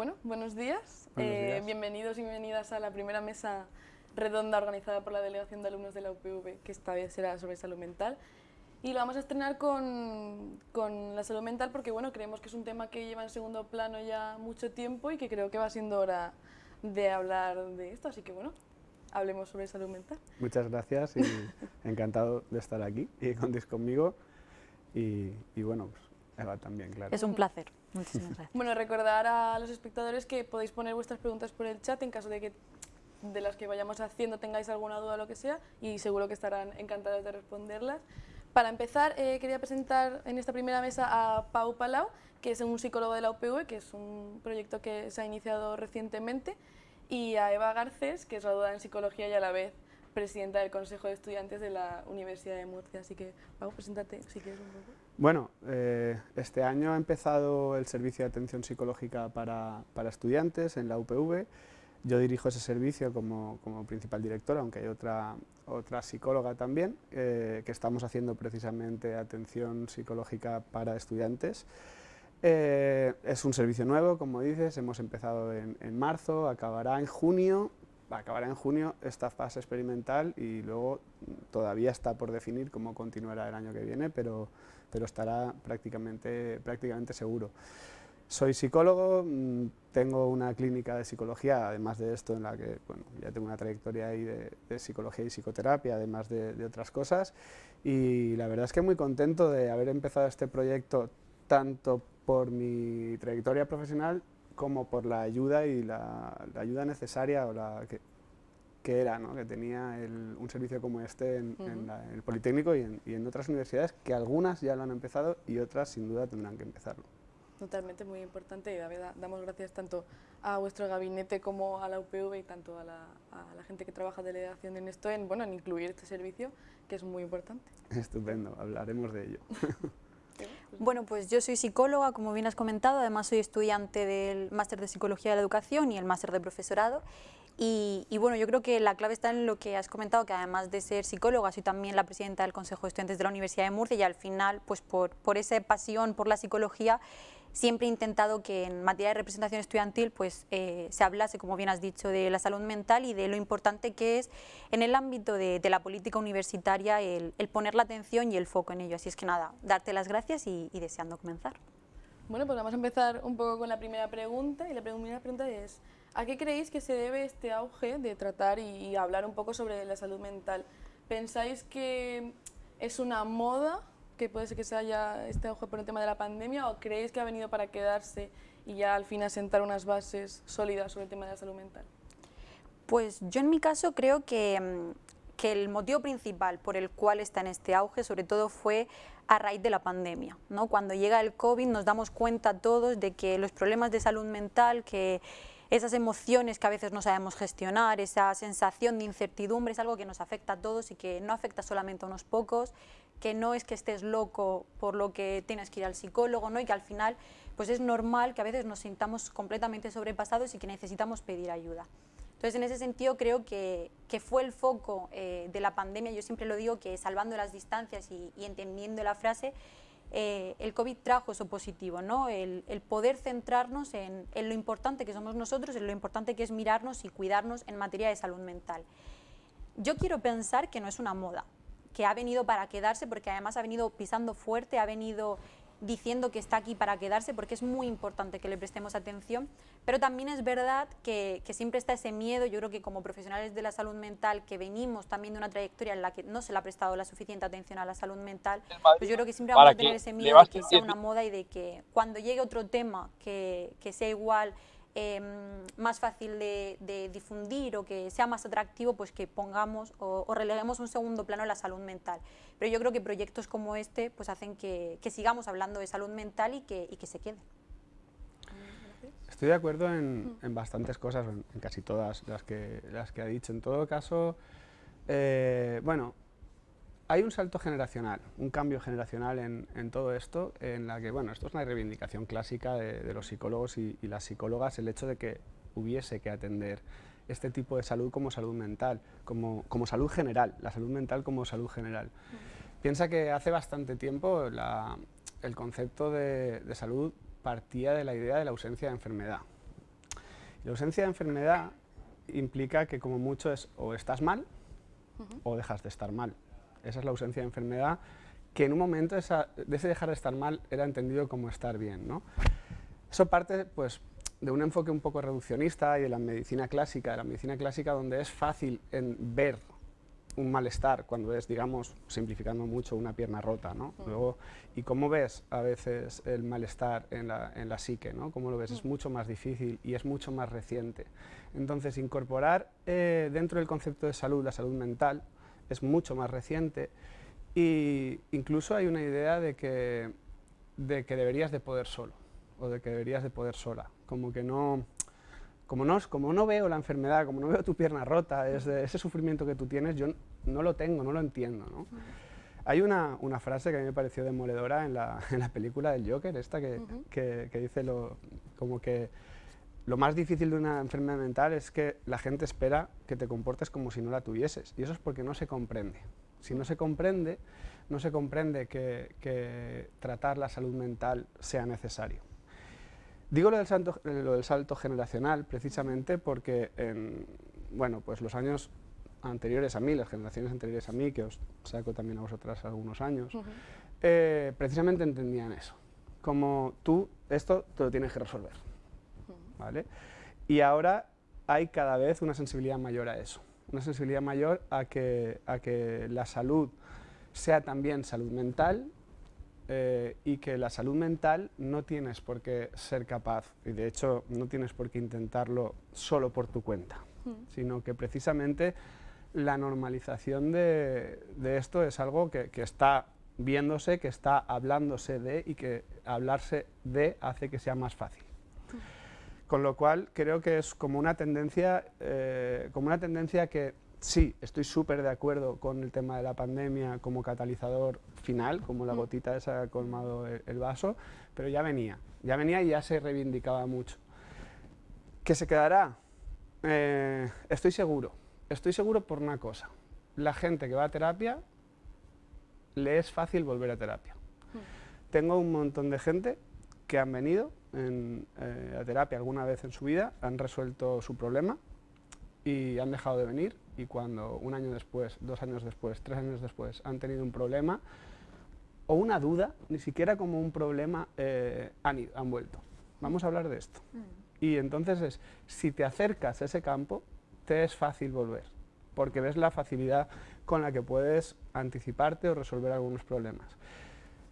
Bueno, buenos días. Buenos Eh, días. bienvenidos y bienvenidas a la primera mesa redonda organizada por la Delegación de Alumnos de la UPV, que esta vez será sobre salud mental. Y lo vamos a estrenar con, con la salud mental porque bueno, creemos que es un tema que lleva en segundo plano ya mucho tiempo y que creo que va siendo hora de hablar de esto. Así que bueno, hablemos sobre salud mental. Muchas gracias y encantado de estar aquí y contéis conmigo. Y, y bueno, pues Eva también, claro. Es un placer. Muchísimas gracias. Bueno, recordar a los espectadores que podéis poner vuestras preguntas por el chat en caso de que de las que vayamos haciendo tengáis alguna duda o lo que sea y seguro que estarán encantados de responderlas. Para empezar, eh, quería presentar en esta primera mesa a Pau Palau, que es un psicólogo de la UPV, que es un proyecto que se ha iniciado recientemente, y a Eva Garcés, que es graduada en psicología y a la vez presidenta del Consejo de Estudiantes de la Universidad de Murcia. Así que, Pau, preséntate si quieres un poco. Bueno, eh, este año ha empezado el servicio de atención psicológica para, para estudiantes en la UPV. Yo dirijo ese servicio como, como principal director, aunque hay otra, otra psicóloga también, eh, que estamos haciendo precisamente atención psicológica para estudiantes. Eh, es un servicio nuevo, como dices, hemos empezado en, en marzo, acabará en junio, acabará en junio esta fase experimental y luego todavía está por definir cómo continuará el año que viene, pero, pero estará prácticamente, prácticamente seguro. Soy psicólogo, mm, tengo una clínica de psicología, además de esto, en la que bueno, ya tengo una trayectoria ahí de, de psicología y psicoterapia, además de, de otras cosas, y la verdad es que muy contento de haber empezado este proyecto tanto por mi trayectoria profesional como por la ayuda y la, la ayuda necesaria o la que, que era, ¿no? que tenía el- un servicio como este en, en Ujú. la- en el Politécnico y en, y en otras universidades, que algunas ya lo han empezado y otras sin duda tendrán que empezarlo. Totalmente, muy importante y verdad, damos gracias tanto a vuestro gabinete como a la UPV y tanto a la, a la gente que trabaja de delegación en esto, en, bueno, en incluir este servicio, que es muy importante. Estupendo, hablaremos de ello. Bueno, pues yo soy psicóloga, como bien has comentado, además soy estudiante del máster de Psicología de la Educación y el máster de Profesorado. Y, bueno, yo creo que la clave está en lo que has comentado, que además de ser psicóloga, soy también la presidenta del Consejo de Estudiantes de la Universidad de Murcia y al final, pues por, por esa pasión por la psicología, siempre he intentado que en materia de representación estudiantil pues, eh, se hablase, como bien has dicho, de la salud mental y de lo importante que es en el ámbito de, la política universitaria el, poner la atención y el foco en ello. Así es que nada, darte las gracias y deseando comenzar. Bueno, pues vamos a empezar un poco con la primera pregunta y la primera pregunta es, ¿a qué creéis que se debe este auge de tratar y, hablar un poco sobre la salud mental? ¿Pensáis que es una moda, que puede ser que se haya este auge por el tema de la pandemia, o creéis que ha venido para quedarse y ya al fin asentar unas bases sólidas sobre el tema de la salud mental? Pues yo en mi caso creo que, mm, que el motivo principal por el cual está en este auge sobre todo fue a raíz de la pandemia. ¿no? Cuando llega el COVID nos damos cuenta todos de que los problemas de salud mental, que esas emociones que a veces no sabemos gestionar, esa sensación de incertidumbre es algo que nos afecta a todos y que no afecta solamente a unos pocos, que no es que estés loco por lo que tienes que ir al psicólogo, ¿no? y que al final pues es normal que a veces nos sintamos completamente sobrepasados y que necesitamos pedir ayuda. Entonces, en ese sentido, creo que, que fue el foco eh, de la pandemia. Yo siempre lo digo que salvando las distancias y, y entendiendo la frase, eh, el COVID trajo eso positivo, ¿no? el, poder centrarnos en, en lo importante que somos nosotros, en lo importante que es mirarnos y cuidarnos en materia de salud mental. Yo quiero pensar que no es una moda, que ha venido para quedarse, porque además ha venido pisando fuerte, ha venido diciendo que está aquí para quedarse, porque es muy importante que le prestemos atención, pero también es verdad que, que siempre está ese miedo, yo creo que como profesionales de la salud mental, que venimos también de una trayectoria en la que no se le ha prestado la suficiente atención a la salud mental, pues yo creo que siempre vamos a tener ese miedo de que sea una moda y de que cuando llegue otro tema que, que sea igual, eh, más fácil de, de difundir o que sea más atractivo, pues que pongamos o, o releguemos un segundo plano la salud mental. Pero yo creo que proyectos como este pues hacen que, que sigamos hablando de salud mental y que, y que se quede. Estoy de acuerdo en, en bastantes cosas, en, en casi todas las que, las que ha dicho. En todo caso, eh, bueno, hay un salto generacional, un cambio generacional en, en todo esto, en la que, bueno, esto es una reivindicación clásica de, de los psicólogos y, y las psicólogas, el hecho de que hubiese que atender este tipo de salud como salud mental, como, como salud general, la salud mental como salud general. Piensa que hace bastante tiempo la- el concepto de, de salud partía de la idea de la ausencia de enfermedad. La ausencia de enfermedad implica que como mucho es o estás mal o dejas de estar mal. Esa es la ausencia de enfermedad que en un momento esa, de ese dejar de estar mal era entendido como estar bien. ¿no? Eso parte pues, de un enfoque un poco reduccionista y de la medicina clásica, de la medicina clásica donde es fácil en ver un malestar cuando ves, digamos, simplificando mucho, una pierna rota, ¿no? Luego, ¿y cómo ves a veces el malestar en la, en la psique, ¿no? ¿Cómo lo ves? Es mucho más difícil y es mucho más reciente. Entonces, incorporar eh, dentro del concepto de salud, la salud mental, es mucho más reciente y incluso hay una idea de que, de que deberías de poder solo o de que deberías de poder sola, como que no como no, como no veo la enfermedad, como no veo tu pierna rota, ese sufrimiento que tú tienes, yo no lo tengo, no lo entiendo. ¿no? Hay una, una, frase que a mí me pareció demoledora en la, en la película del Joker, esta que, que, que, dice lo, como que lo más difícil de una enfermedad mental es que la gente espera que te comportes como si no la tuvieses, y eso es porque no se comprende. Si no se comprende, no se comprende que, que tratar la salud mental sea necesario. Digo lo del, salto, lo del salto generacional precisamente porque en bueno, pues los años anteriores a mí, las generaciones anteriores a mí, que os saco también a vosotras algunos años, eh, precisamente entendían eso, como tú esto te lo tienes que resolver. ¿vale? Y ahora hay cada vez una sensibilidad mayor a eso, una sensibilidad mayor a que, a que la salud sea también salud mental eh, y que la salud mental no tienes por qué ser capaz, y de hecho no tienes por qué intentarlo solo por tu cuenta, sino que precisamente la normalización de, esto es algo que, está viéndose, que está hablándose de y que hablarse de hace que sea más fácil. Con lo cual creo que es como una tendencia, eh, como una tendencia que sí, estoy súper de acuerdo con el tema de la pandemia como catalizador final, como la mm. gotita esa ha colmado el, vaso, pero ya venía, ya venía y ya se reivindicaba mucho. ¿Que se quedará? Eh, estoy seguro, estoy seguro por una cosa, la gente que va a terapia le es fácil volver a terapia. Mm. Tengo un montón de gente que han venido eh, a terapia alguna vez en su vida, han resuelto su problema y han dejado de venir y cuando un año después, dos años después, tres años después han tenido un problema o una duda, ni siquiera como un problema, eh, han, ido, han vuelto. Vamos a hablar de esto. Mm. Y entonces es, si te acercas a ese campo, te es fácil volver, porque ves la facilidad con la que puedes anticiparte o resolver algunos problemas.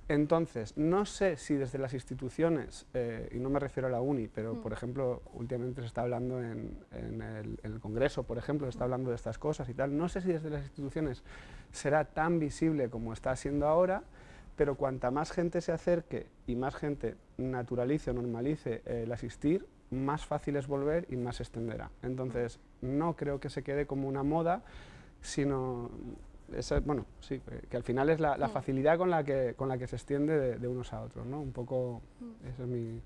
Entonces, no sé si desde las instituciones, eh, y no me refiero a la UNI, pero mm. por ejemplo, últimamente se está hablando en, el, Congreso, por ejemplo, se está hablando de estas cosas y tal, no sé si desde las instituciones será tan visible como está siendo ahora, pero cuanta más gente se acerque y más gente naturalice o normalice el asistir, más fácil es volver y más se extenderá. Entonces, no creo que se quede como una moda, sino bueno, sí, que al final es la, mm. facilidad con la que, con la que se extiende de, unos a otros, ¿no? Un poco, mm. eso es mi...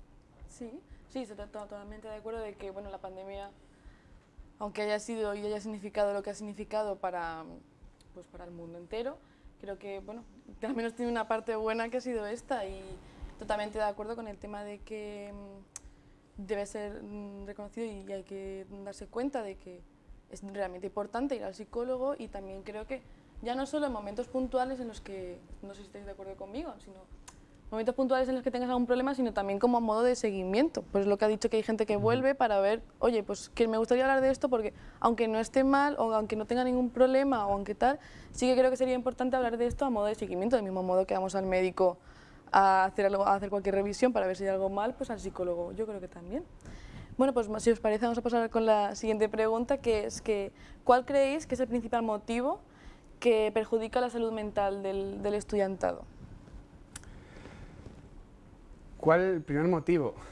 Sí, sí, estoy totalmente de acuerdo de que, bueno, la pandemia, aunque haya sido y haya significado lo que ha significado para, pues, para el mundo entero, creo que, bueno, al menos tiene una parte buena que ha sido esta y totalmente de acuerdo con el tema de que mm, debe ser reconocido y hay que darse cuenta de que es realmente importante ir al psicólogo y también creo que ya no solo en momentos puntuales en los que, no sé si estáis de acuerdo conmigo, sino momentos puntuales en los que tengas algún problema, sino también como a modo de seguimiento. Pues lo que ha dicho que hay gente que vuelve para ver, oye, pues que me gustaría hablar de esto porque aunque no esté mal o aunque no tenga ningún problema o aunque tal, sí que creo que sería importante hablar de esto a modo de seguimiento, del mismo modo que vamos al médico a hacer, algo, a hacer cualquier revisión para ver si hay algo mal, pues al psicólogo yo creo que también. Bueno, pues si os parece vamos a pasar con la siguiente pregunta, que es que ¿cuál creéis que es el principal motivo que perjudica la salud mental del, estudiantado. ¿Cuál el primer motivo?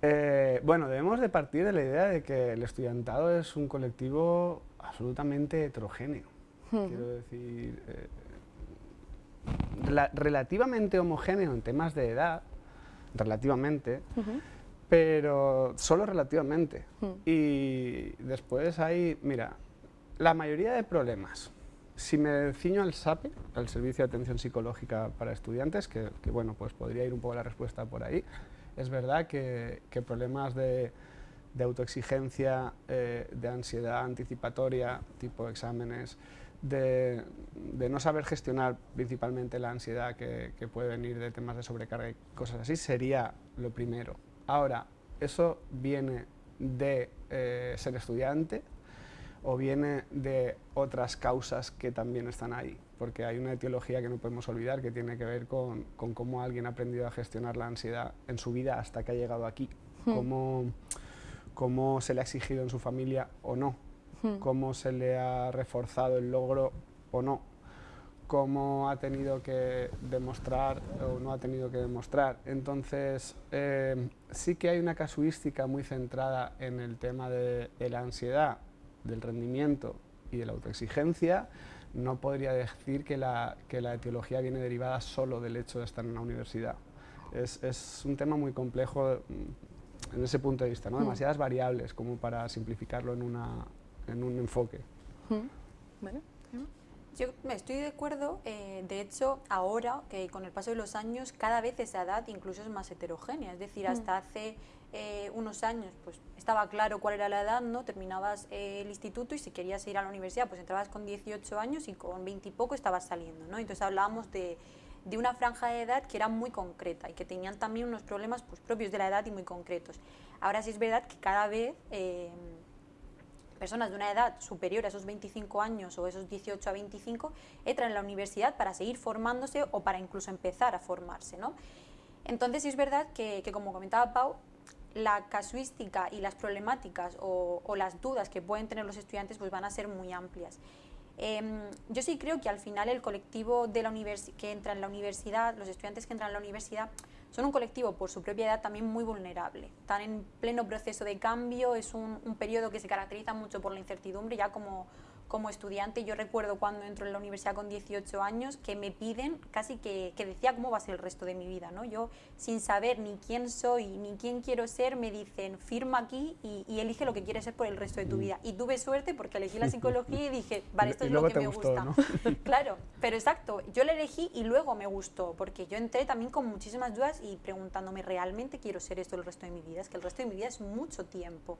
Eh, bueno, debemos de partir de la idea de que el estudiantado es un colectivo absolutamente heterogéneo. Quiero decir, eh, relativamente homogéneo en temas de edad, relativamente, pero solo relativamente. Y después hay, mira, la mayoría de problemas, si me ciño al SAPE, al Servicio de Atención Psicológica para Estudiantes, que, bueno, pues podría ir un poco la respuesta por ahí, es verdad que, problemas de, autoexigencia, eh, de ansiedad anticipatoria, tipo exámenes, de, no saber gestionar principalmente la ansiedad que, puede venir de temas de sobrecarga y cosas así, sería lo primero. Ahora, eso viene de eh, ser estudiante o viene de otras causas que también están ahí, porque hay una etiología que no podemos olvidar que tiene que ver con, cómo alguien ha aprendido a gestionar la ansiedad en su vida hasta que ha llegado aquí, hmm. cómo, cómo se le ha exigido en su familia o no, hmm. cómo se le ha reforzado el logro o no, cómo ha tenido que demostrar o no ha tenido que demostrar. Entonces, eh, sí que hay una casuística muy centrada en el tema de, la ansiedad, del rendimiento y de la autoexigencia. No podría decir que la, que la etiología viene derivada solo del hecho de estar en la universidad. Es, es un tema muy complejo mm, en ese punto de vista, ¿no? Mm. demasiadas variables como para simplificarlo en, una, en un enfoque. Mm. Yo me estoy de acuerdo, eh, de hecho ahora que con el paso de los años cada vez esa edad incluso es más heterogénea, es decir, mm. hasta hace eh, unos años pues estaba claro cuál era la edad, ¿no? terminabas eh, el instituto y si querías ir a la universidad pues entrabas con 18 años y con 20 y poco estabas saliendo, ¿no? entonces hablábamos de, de una franja de edad que era muy concreta y que tenían también unos problemas pues, propios de la edad y muy concretos. Ahora sí es verdad que cada vez personas de una edad superior a esos 25 años o esos 18 a 25 entran en la universidad para seguir formándose o para incluso empezar a formarse. ¿no? Entonces es verdad que, como comentaba Pau, la casuística y las problemáticas o, las dudas que pueden tener los estudiantes pues van a ser muy amplias. Em, yo sí creo que al final el colectivo de la que entra en la universidad, los estudiantes que entran en la universidad, son un colectivo por su propia edad también muy vulnerable. Están en pleno proceso de cambio, es un, un periodo que se caracteriza mucho por la incertidumbre, ya como como estudiante, yo recuerdo cuando entro en la universidad con 18 años que me piden casi que, que, decía cómo va a ser el resto de mi vida. ¿no? Yo, sin saber ni quién soy ni quién quiero ser, me dicen firma aquí y, elige lo que quieres ser por el resto de tu mm. vida. Y tuve suerte porque elegí la psicología y dije, vale, esto es lo que me gusta. claro, pero exacto, yo la elegí y luego me gustó porque yo entré también con muchísimas dudas y preguntándome, ¿realmente quiero ser esto el resto de mi vida? Es que el resto de mi vida es mucho tiempo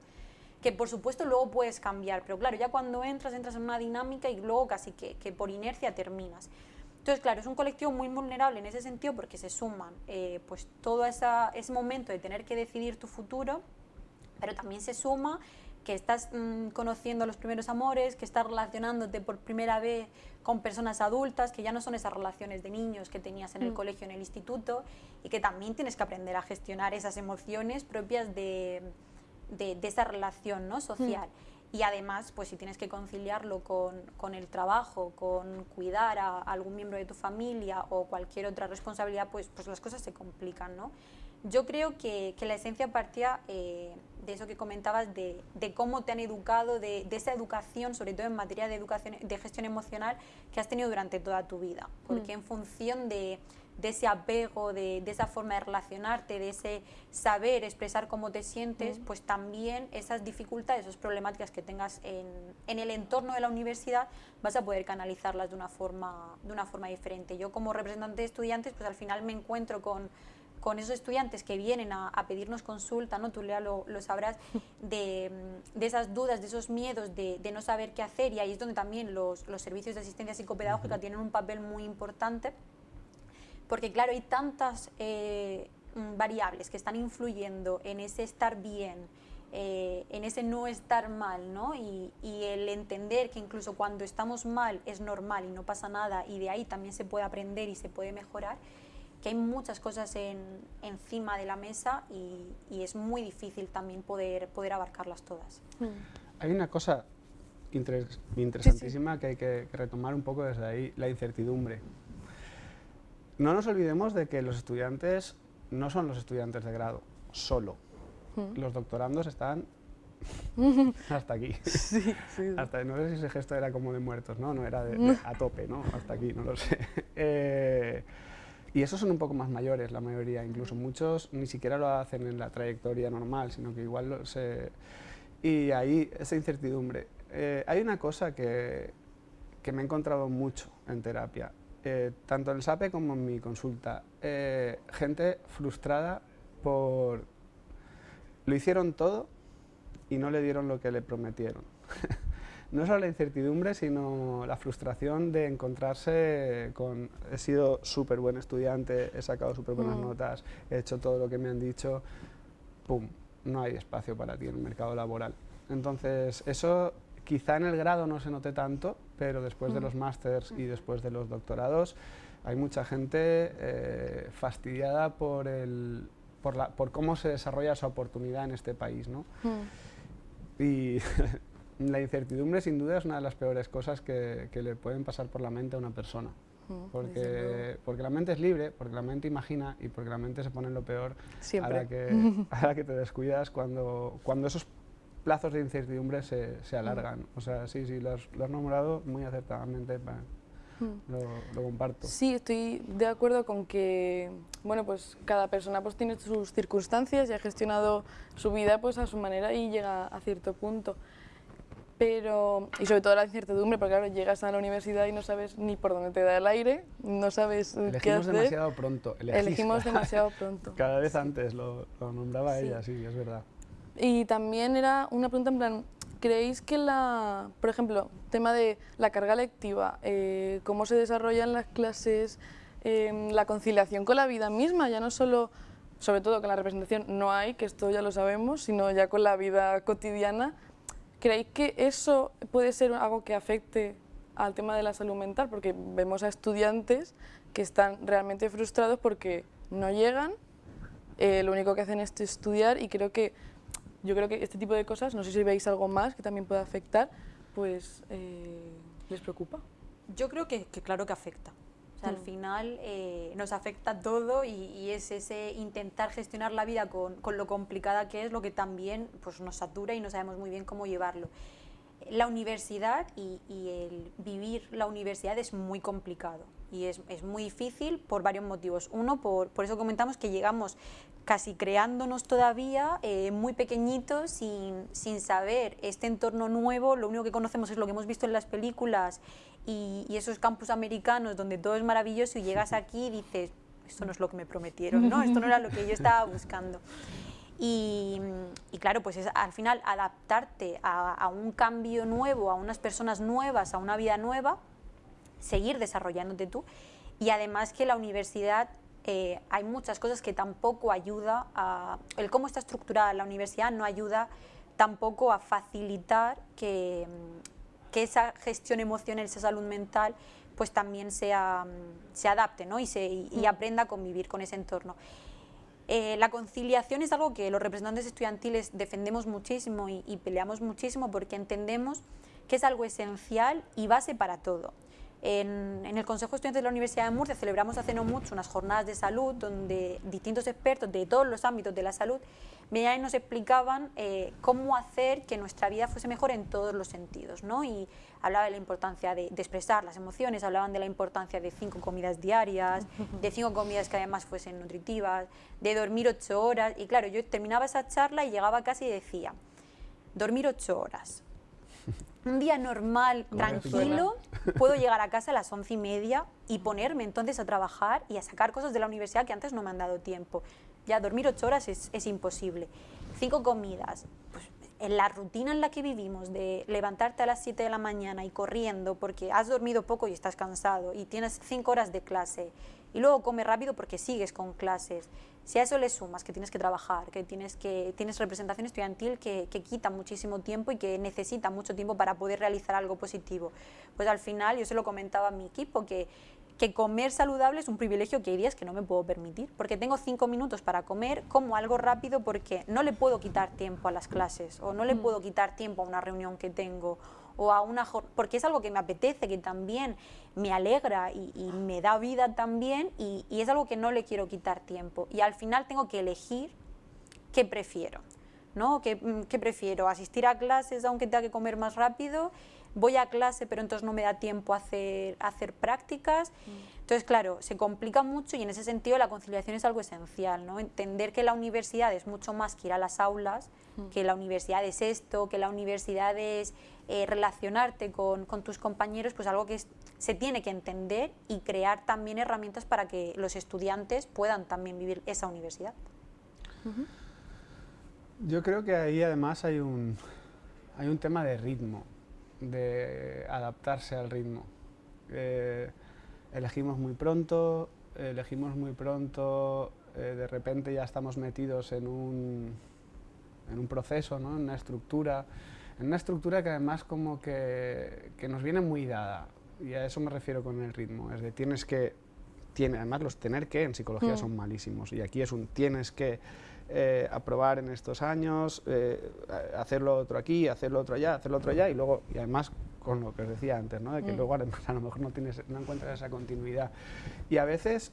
que por supuesto luego puedes cambiar, pero claro, ya cuando entras, entras en una dinámica y luego casi que, que por inercia terminas. Entonces, claro, es un colectivo muy vulnerable en ese sentido porque se suman eh, pues todo esa, ese momento de tener que decidir tu futuro, pero también se suma que estás mm, conociendo los primeros amores, que estás relacionándote por primera vez con personas adultas, que ya no son esas relaciones de niños que tenías en el mm. colegio, en el instituto, y que también tienes que aprender a gestionar esas emociones propias de, de, esa relación ¿no? social. Mm. Y además, pues si tienes que conciliarlo con, con, el trabajo, con cuidar a, algún miembro de tu familia o cualquier otra responsabilidad, pues, pues las cosas se complican, ¿no? Yo creo que, que la esencia partía eh, de eso que comentabas, de, de, cómo te han educado, de, de, esa educación, sobre todo en materia de, educación, de gestión emocional, que has tenido durante toda tu vida. Porque mm. en función de, de ese apego, de, esa forma de relacionarte, de ese saber expresar cómo te sientes, pues también esas dificultades, esas problemáticas que tengas en, en, el entorno de la universidad, vas a poder canalizarlas de una forma, de una forma diferente. Yo como representante de estudiantes, pues al final me encuentro con, con esos estudiantes que vienen a, pedirnos consulta, ¿no? tú Lea lo, lo sabrás, de, de, esas dudas, de esos miedos, de, de, no saber qué hacer y ahí es donde también los, los servicios de asistencia psicopedagógica tienen un papel muy importante porque claro, hay tantas eh, mm, variables que están influyendo en ese estar bien, eh, en ese no estar mal, ¿no? Y, el entender que incluso cuando estamos mal es normal y no pasa nada y de ahí también se puede aprender y se puede mejorar, que hay muchas cosas en, encima de la mesa y, es muy difícil también poder, poder abarcarlas todas. Mm. Hay una cosa interesantísima que hay que retomar un poco desde ahí, la incertidumbre. No nos olvidemos de que los estudiantes no son los estudiantes de grado, solo. Mm. Los doctorandos están hasta aquí. hasta, no sé si ese gesto era como de muertos, ¿no? No era de, a tope, ¿no? Hasta aquí, no lo sé. Eh, y esos son un poco más mayores, la mayoría, incluso muchos ni siquiera lo hacen en la trayectoria normal, sino que igual se... Y ahí, esa incertidumbre. Eh, hay una cosa que, que me he encontrado mucho en terapia, eh, tanto en el SAPE como en mi consulta, eh, gente frustrada por... Lo hicieron todo y no le dieron lo que le prometieron. no solo la incertidumbre, sino la frustración de encontrarse con... He sido súper buen estudiante, he sacado súper buenas Mm. notas, he hecho todo lo que me han dicho, ¡pum! No hay espacio para ti en el mercado laboral. Entonces, eso quizá en el grado no se note tanto, pero después de Mm. los másters y después de los doctorados, hay mucha gente eh, fastidiada por, el, por, la, por cómo se desarrolla esa oportunidad en este país, ¿no? Mm. Y la incertidumbre sin duda es una de las peores cosas que, que le pueden pasar por la mente a una persona. Mm. Porque, porque la mente es libre, porque la mente imagina y porque la mente se pone en lo peor a Siempre. la que, a la que te descuidas cuando, cuando esos plazos de incertidumbre se, se alargan. O sea, sí, sí, lo has, lo has nombrado muy acertadamente, Mm. lo, lo comparto. Sí, estoy de acuerdo con que, bueno, pues cada persona pues tiene sus circunstancias y ha gestionado su vida pues a su manera y llega a cierto punto. Pero, y sobre todo la incertidumbre, porque claro, llegas a la universidad y no sabes ni por dónde te da el aire, no sabes eh, qué Elegimos hacer. demasiado pronto. elegiste. Elegimos demasiado pronto. Cada vez antes lo, lo nombraba Sí. ella, sí, es verdad. Y también era una pregunta en plan, ¿creéis que la, por ejemplo, tema de la carga lectiva, eh, cómo se desarrollan las clases, em, la conciliación con la vida misma, ya no solo, sobre todo con la representación no hay, que esto ya lo sabemos, sino ya con la vida cotidiana, ¿creéis que eso puede ser algo que afecte al tema de la salud mental? Porque vemos a estudiantes que están realmente frustrados porque no llegan, eh, lo único que hacen es estudiar y creo que yo creo que este tipo de cosas, no sé si veis algo más que también pueda afectar, pues eh, les preocupa. Yo creo que, que claro que afecta. O sea, al Mm. final eh, nos afecta todo y, y es ese intentar gestionar la vida con, con lo complicada que es lo que también pues, nos satura y no sabemos muy bien cómo llevarlo. La universidad y, y el vivir la universidad es muy complicado y es, es muy difícil por varios motivos. Uno, por, por eso comentamos que llegamos casi creándonos todavía, eh, muy pequeñitos, sin, sin saber este entorno nuevo, lo único que conocemos es lo que hemos visto en las películas y, y esos campus americanos donde todo es maravilloso y llegas aquí y dices, esto no es lo que me prometieron, ¿no? esto no era lo que yo estaba buscando. Y, y claro, pues es al final adaptarte a, a un cambio nuevo, a unas personas nuevas, a una vida nueva, seguir desarrollándote tú y además que la universidad eh, hay muchas cosas que tampoco ayuda a el cómo está estructurada la universidad no ayuda tampoco a facilitar que, mm, que esa gestión emocional esa salud mental pues también sea, mm, se adapte ¿no? y, se, y, y Mm. aprenda a convivir con ese entorno eh, la conciliación es algo que los representantes estudiantiles defendemos muchísimo y, y peleamos muchísimo porque entendemos que es algo esencial y base para todo. En, en el Consejo de Estudiantes de la Universidad de Murcia celebramos hace no mucho unas jornadas de salud donde distintos expertos de todos los ámbitos de la salud venían y nos explicaban eh, cómo hacer que nuestra vida fuese mejor en todos los sentidos. ¿no? Y hablaba de la importancia de, de expresar las emociones, hablaban de la importancia de cinco comidas diarias, de cinco comidas que además fuesen nutritivas, de dormir ocho horas. Y claro, yo terminaba esa charla y llegaba casi y decía, dormir ocho horas. Un día normal, tranquilo, puedo llegar a casa a las once y media y ponerme entonces a trabajar y a sacar cosas de la universidad que antes no me han dado tiempo. Ya dormir ocho horas es, es imposible. Cinco comidas, pues en la rutina en la que vivimos de levantarte a las 7 de la mañana y corriendo porque has dormido poco y estás cansado y tienes cinco horas de clase y luego comes rápido porque sigues con clases. Si a eso le sumas que tienes que trabajar, que tienes, que, tienes representación estudiantil que, que quita muchísimo tiempo y que necesita mucho tiempo para poder realizar algo positivo, pues al final yo se lo comentaba a mi equipo que, que comer saludable es un privilegio que hay días que no me puedo permitir, porque tengo cinco minutos para comer, como algo rápido porque no le puedo quitar tiempo a las clases o no le Mm. puedo quitar tiempo a una reunión que tengo o a una porque es algo que me apetece, que también me alegra y, me da vida también y, es algo que no le quiero quitar tiempo y al final tengo que elegir qué prefiero. ¿no? ¿Qué, mm, qué prefiero? ¿Asistir a clases aunque tenga que comer más rápido? ¿Voy a clase pero entonces no me da tiempo a hacer, hacer prácticas? Entonces, claro, se complica mucho y en ese sentido la conciliación es algo esencial, ¿no? Entender que la universidad es mucho más que ir a las aulas, que la universidad es esto, que la universidad es eh, relacionarte con, con tus compañeros, pues algo que es- se tiene que entender y crear también herramientas para que los estudiantes puedan también vivir esa universidad. Yo creo que ahí además hay un, hay un tema de ritmo, de adaptarse al ritmo. Eh, elegimos muy pronto, elegimos muy pronto, eh, de repente ya estamos metidos en un, en un proceso, ¿no? en una estructura, en una estructura que además como que, que, nos viene muy dada, y a eso me refiero con el ritmo, es de tienes que, tiene, además los tener que en psicología mm. son malísimos, y aquí es un tienes que eh, aprobar en estos años, eh, hacerlo otro aquí, hacerlo otro allá, hacerlo otro allá, y luego, y además con lo que os decía antes, ¿no? de que mm. luego a lo mejor no, tienes, no encuentras esa continuidad. Y a veces,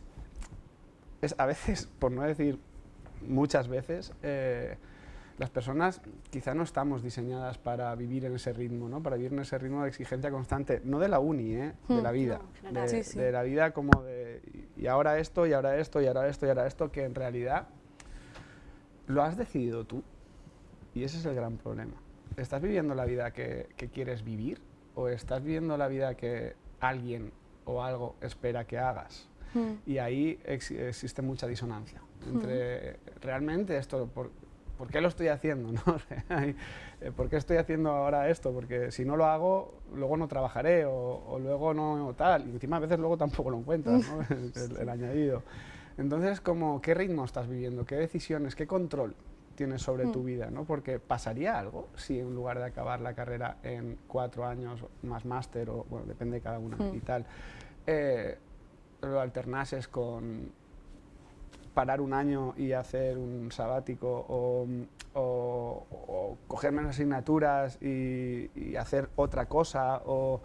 es, a veces, por no decir muchas veces, eh, las personas quizá no estamos diseñadas para vivir en ese ritmo, ¿no? para vivir en ese ritmo de exigencia constante, no de la uni, ¿eh? de la mm. vida, de, de, la vida como de, y ahora esto, y ahora esto, y ahora esto, y ahora esto, que en realidad lo has decidido tú, y ese es el gran problema. ¿Estás viviendo la vida que, que quieres vivir? O estás viviendo la vida que alguien o algo espera que hagas. Hmm. Y ahí existe mucha disonancia entre hmm. realmente esto, por, por, qué lo estoy haciendo? ¿no? Eh, ¿Por qué estoy haciendo ahora esto? Porque si no lo hago, luego no trabajaré o, luego no tal. Y encima a veces luego tampoco lo encuentras, ¿no? el, añadido. Entonces, como, ¿qué ritmo estás viviendo? ¿Qué decisiones? ¿Qué control? Tienes sobre tu mm. vida, ¿no? Porque pasaría algo si en lugar de acabar la carrera en cuatro años más máster, o bueno, depende de cada una mm. y tal, eh, lo alternases con parar un año y hacer un sabático o, o, coger menos asignaturas y, hacer otra cosa o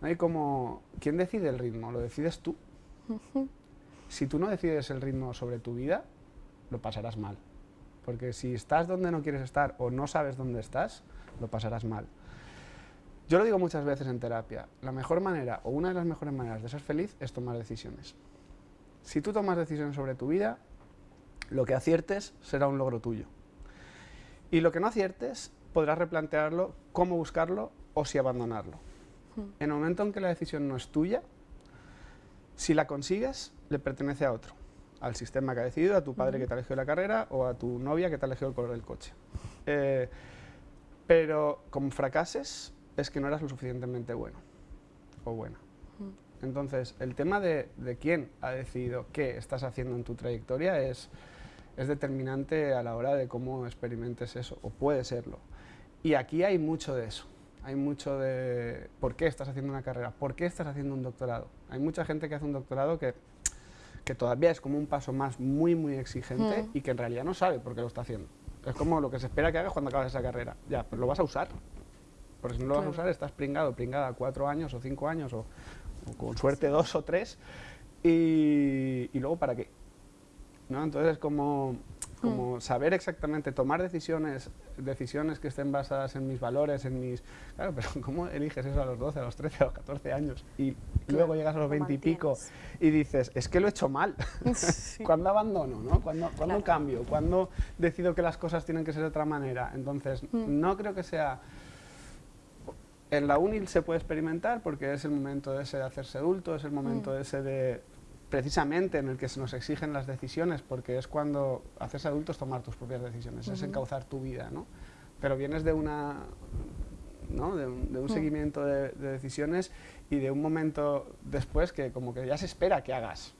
no hay como quién decide el ritmo lo decides tú si tú no decides el ritmo sobre tu vida lo pasarás mal porque si estás donde no quieres estar o no sabes dónde estás, lo pasarás mal. Yo lo digo muchas veces en terapia, la mejor manera o una de las mejores maneras de ser feliz es tomar decisiones. Si tú tomas decisiones sobre tu vida, lo que aciertes será un logro tuyo. Y lo que no aciertes, podrás replantearlo, cómo buscarlo o si abandonarlo. Hmm. En el momento en que la decisión no es tuya, si la consigues, le pertenece a otro al sistema que ha decidido, a tu padre que te ha elegido la carrera o a tu novia que te ha elegido el color del coche. Eh, pero como fracases es que no eras lo suficientemente bueno o buena. Entonces, el tema de, quién ha decidido qué estás haciendo en tu trayectoria es, es determinante a la hora de cómo experimentes eso, o puede serlo. Y aquí hay mucho de eso. Hay mucho de por qué estás haciendo una carrera, por qué estás haciendo un doctorado. Hay mucha gente que hace un doctorado que que todavía es como un paso más muy, muy exigente y que en realidad no sabe por qué lo está haciendo. Es como lo que se espera que hagas cuando acabas esa carrera. Ya, pues lo vas a usar. Porque si no lo vas a usar, estás pringado, pringada cuatro años o cinco años o, con suerte dos o tres. Y, y luego, ¿para qué? ¿No? Entonces, es como como saber exactamente, tomar decisiones, decisiones que estén basadas en mis valores, en mis... Claro, pero ¿cómo eliges eso a los 12, a los 13, a los 14 años? Y luego llegas a los 20 y pico y dices, es que lo he hecho mal. ¿Cuándo abandono? ¿no? ¿Cuándo, cambio? ¿Cuándo decido que las cosas tienen que ser de otra manera? Entonces, mm. no creo que sea... En la uni se puede experimentar porque es el momento ese de hacerse adulto, es el momento mm. ese de precisamente en el que se nos exigen las decisiones, porque es cuando haces adultos tomar tus propias decisiones, es encauzar tu vida, ¿no? Pero vienes de una... ¿no? de, un, mm. seguimiento de, decisiones y de un momento después que como que ya se espera que hagas.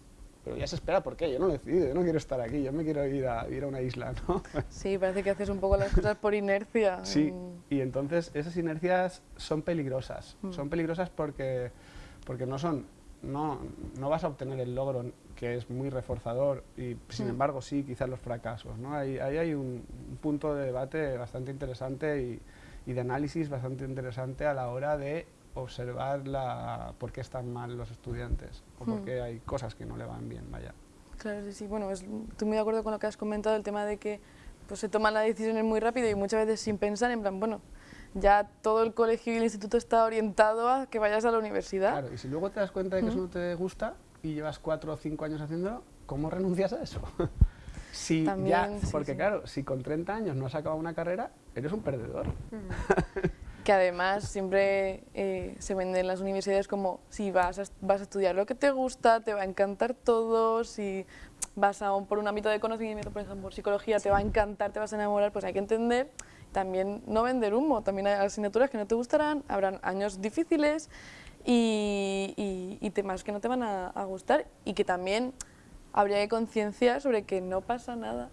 Pero ya se espera, ¿por qué? Yo no lo he decidido, yo no quiero estar aquí, yo me quiero ir a, ir a una isla, ¿no? Sí, parece que haces un poco las cosas por inercia. Sí, y entonces esas inercias son peligrosas. Mm. Son peligrosas porque, porque no son no, no vas a obtener el logro que es muy reforzador y sin mm. embargo sí quizás los fracasos. ¿no? Ahí, hay un, punto de debate bastante interesante y, y, de análisis bastante interesante a la hora de observar la, por qué están mal los estudiantes o por mm. qué hay cosas que no le van bien, vaya. Claro, sí, sí. Bueno, estoy muy de acuerdo con lo que has comentado, el tema de que pues, se toman las decisiones muy rápido y muchas veces sin pensar, en plan, bueno, ya todo el colegio y el instituto está orientado a que vayas a la universidad. Claro, y si luego te das cuenta de que eso no te gusta y llevas cuatro o cinco años haciéndolo, ¿cómo renuncias a eso? si ya, porque claro, si con 30 años no has acabado una carrera, eres un perdedor. que además siempre eh, se venden en las universidades como si vas a, vas a estudiar lo que te gusta, te va a encantar todo, si vas a un- por un ámbito de conocimiento, por ejemplo, por psicología, te va a encantar, te vas a enamorar, pues hay que entender también no vender humo, también hay asignaturas que no te gustarán, habrán años difíciles y, y- y temas que no te van a, a gustar y que también habría que concienciar sobre que no pasa nada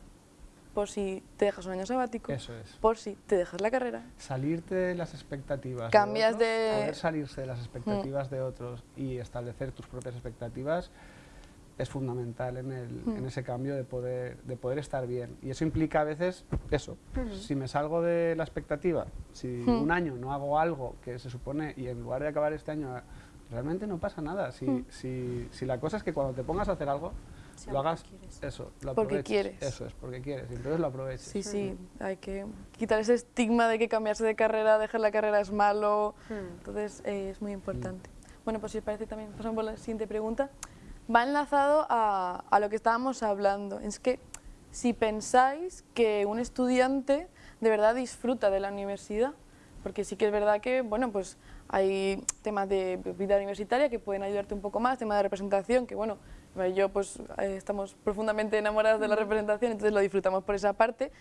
por si te dejas un año sabático, Eso es. por si te dejas la carrera. Salirte de las expectativas Cambias de, de- otros, poder salirse de las expectativas de otros y establecer tus propias expectativas es fundamental en, el- en ese cambio de poder, de poder estar bien. Y eso implica a veces eso. Si me salgo de la expectativa, si un año no hago algo que se supone y en lugar de acabar este año, realmente no pasa nada. Si, si, si la cosa es que cuando te pongas a hacer algo, Sea lo hagas quieres. eso, lo Porque quieres. Eso es, porque quieres. Y entonces lo aproveches. Sí, sí, hay que quitar ese estigma de que cambiarse de carrera, dejar la carrera es malo. Entonces eh, es muy importante. Bueno, pues si os parece también, pasamos por la siguiente pregunta. Va enlazado a, a lo que estábamos hablando. Es que si pensáis que un estudiante de verdad disfruta de la universidad, porque sí que es verdad que, bueno, pues hay temas de vida universitaria que pueden ayudarte un poco más, temas de representación, que bueno, yo pues eh, estamos profundamente enamorados de la representación, entonces lo disfrutamos por esa parte,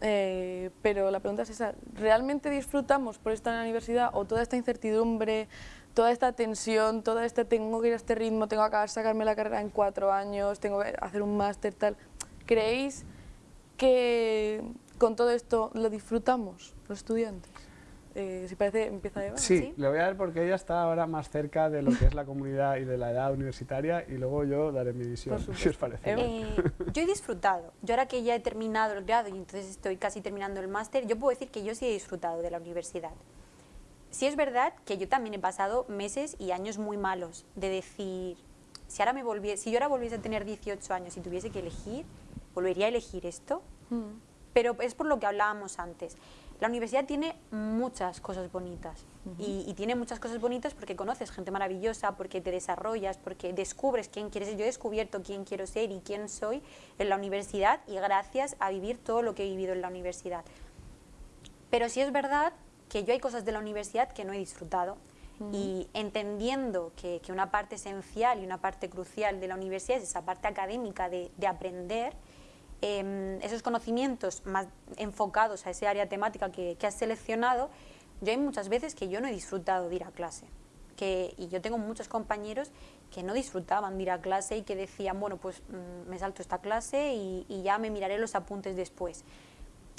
eh, pero la pregunta es esa, ¿realmente disfrutamos por estar en la universidad o toda esta incertidumbre, toda esta tensión, toda este tengo que ir a este ritmo, tengo que acabar, sacarme la carrera en cuatro años, tengo que hacer un máster, tal? ¿Creéis que con todo esto lo disfrutamos los estudiantes? Eh, si parece, empieza Eva. Sí, ¿Sí? le voy a dar porque ella está ahora más cerca de lo que es la comunidad y de la edad universitaria y luego yo daré mi visión, si os parece. Eh, yo he disfrutado. Yo ahora que ya he terminado el grado y entonces estoy casi terminando el máster, yo puedo decir que yo sí he disfrutado de la universidad. Sí es verdad que yo también he pasado meses y años muy malos de decir, si ahora me volviese, si yo ahora volviese a tener 18 años y tuviese que elegir, volvería a elegir esto. Mm. Pero es por lo que hablábamos antes. La universidad tiene muchas cosas bonitas y, y tiene muchas cosas bonitas porque conoces gente maravillosa, porque te desarrollas, porque descubres quién quieres ser. Yo he descubierto quién quiero ser y quién soy en la universidad y gracias a vivir todo lo que he vivido en la universidad. Pero sí es verdad que yo hay cosas de la universidad que no he disfrutado y entendiendo que, que una parte esencial y una parte crucial de la universidad es esa parte académica de, de aprender, em, esos conocimientos más enfocados a ese área temática que, que has seleccionado, yo hay muchas veces que yo no he disfrutado de ir a clase. Que, y yo tengo muchos compañeros que no disfrutaban de ir a clase y que decían, bueno, pues mm, me salto esta clase y, y ya me miraré los apuntes después.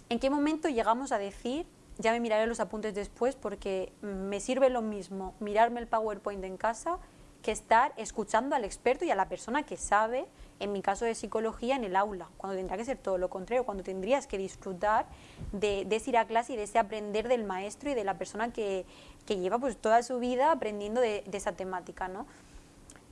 ¿En qué momento llegamos a decir, ya me miraré los apuntes después porque me sirve lo mismo mirarme el PowerPoint en casa que estar escuchando al experto y a la persona que sabe, en mi caso de psicología, en el aula, cuando tendrá que ser todo lo contrario, cuando tendrías que disfrutar de, ese ir a clase y de ese aprender del maestro y de la persona que, que lleva pues toda su vida aprendiendo de, de esa temática, ¿no?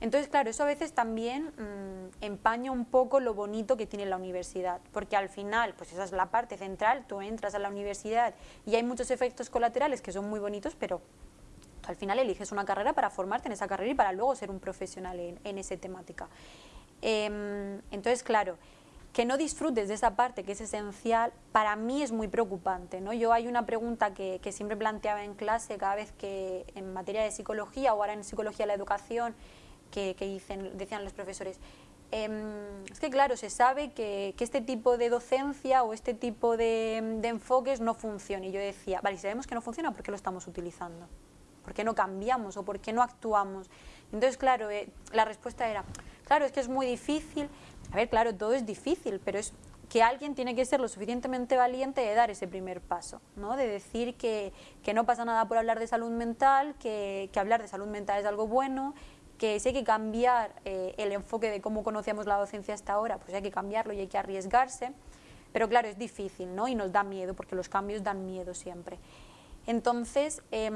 Entonces, claro, eso a veces también mm, empaña un poco lo bonito que tiene la universidad, porque al final, pues esa es la parte central, tú entras a la universidad y hay muchos efectos colaterales que son muy bonitos, pero al final eliges una carrera para formarte en esa carrera y para luego ser un profesional en, en esa temática. Em, entonces, claro, que no disfrutes de esa parte que es esencial, para mí es muy preocupante. ¿no? Yo hay una pregunta que, que siempre planteaba en clase cada vez que en materia de psicología o ahora en psicología de la educación, que, que dicen, decían los profesores, em, es que claro, se sabe que, que, este tipo de docencia o este tipo de, de enfoques no funciona. Y yo decía, vale, si sabemos que no funciona, ¿por qué lo estamos utilizando? ¿Por qué no cambiamos o por qué no actuamos? Entonces, claro, eh, la respuesta era, claro, es que es muy difícil. A ver, claro, todo es difícil, pero es que alguien tiene que ser lo suficientemente valiente de dar ese primer paso, ¿no? de decir que, que no pasa nada por hablar de salud mental, que, que hablar de salud mental es algo bueno, que si hay que cambiar eh, el enfoque de cómo conocíamos la docencia hasta ahora, pues hay que cambiarlo y hay que arriesgarse, pero claro, es difícil ¿no? y nos da miedo, porque los cambios dan miedo siempre. Entonces, eh,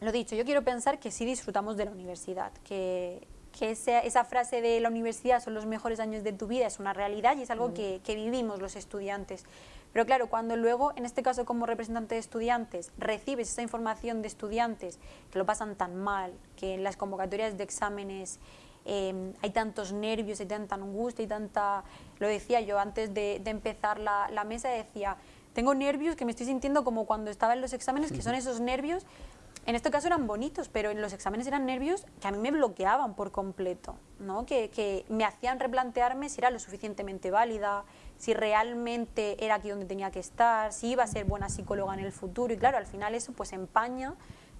lo dicho, yo quiero pensar que sí disfrutamos de la universidad, que, que esa, esa, frase de la universidad son los mejores años de tu vida es una realidad y es algo mm. que, que, vivimos los estudiantes. Pero claro, cuando luego, en este caso como representante de estudiantes, recibes esa información de estudiantes que lo pasan tan mal, que en las convocatorias de exámenes eh, hay tantos nervios, hay tanta angustia, hay tanta... Lo decía yo antes de, de empezar la, la mesa, decía, tengo nervios que me estoy sintiendo como cuando estaba en los exámenes, que son esos nervios en este caso eran bonitos, pero en los exámenes eran nervios que a mí me bloqueaban por completo, ¿no? que, que me hacían replantearme si era lo suficientemente válida, si realmente era aquí donde tenía que estar, si iba a ser buena psicóloga en el futuro, y claro, al final eso pues empaña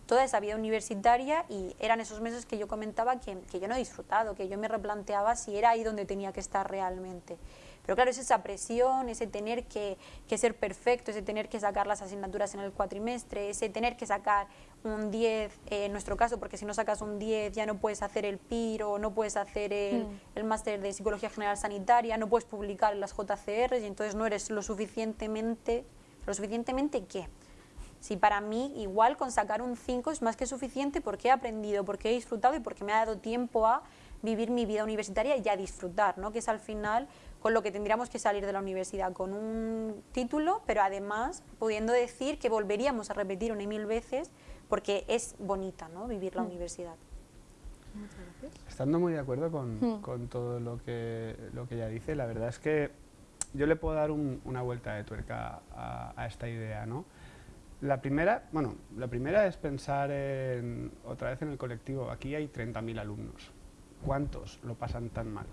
toda esa vida universitaria y eran esos meses que yo comentaba que, que, yo no he disfrutado, que yo me replanteaba si era ahí donde tenía que estar realmente. Pero claro, es esa presión, ese tener que, que, ser perfecto, ese tener que sacar las asignaturas en el cuatrimestre, ese tener que sacar un 10, eh, en nuestro caso, porque si no sacas un 10 ya no puedes hacer el PIRO, no puedes hacer el, mm. el máster de Psicología General Sanitaria, no puedes publicar las JCR y entonces no eres lo suficientemente, ¿lo suficientemente qué? Si para mí igual con sacar un 5 es más que suficiente porque he aprendido, porque he disfrutado y porque me ha dado tiempo a vivir mi vida universitaria y a disfrutar, ¿no? que es al final con lo que tendríamos que salir de la universidad, con un título, pero además pudiendo decir que volveríamos a repetir una y mil veces porque es bonita ¿no? vivir la mm. universidad. Estando muy de acuerdo con, mm. con, todo lo que, lo que ella dice, la verdad es que yo le puedo dar un, una vuelta de tuerca a, a, esta idea. ¿no? La, primera, bueno, la primera es pensar en, otra vez en el colectivo. Aquí hay 30.000 alumnos. ¿Cuántos lo pasan tan mal?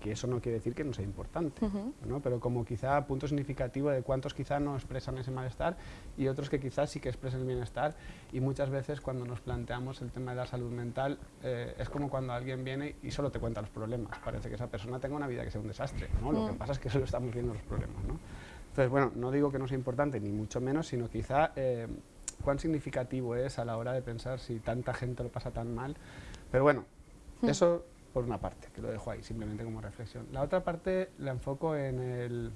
Que eso no quiere decir que no sea importante, ¿no? pero como quizá punto significativo de cuántos quizá no expresan ese malestar y otros que quizás sí que expresan el bienestar y muchas veces cuando nos planteamos el tema de la salud mental eh, es como cuando alguien viene y solo te cuenta los problemas, parece que esa persona tenga una vida que sea un desastre, ¿no? lo que mm. pasa es que solo estamos viendo los problemas. ¿no? Entonces, bueno, no digo que no sea importante ni mucho menos, sino quizá eh, cuán significativo es a la hora de pensar si tanta gente lo pasa tan mal, pero bueno, mm. eso por una parte, que lo dejo ahí simplemente como reflexión. La otra parte la enfoco en el,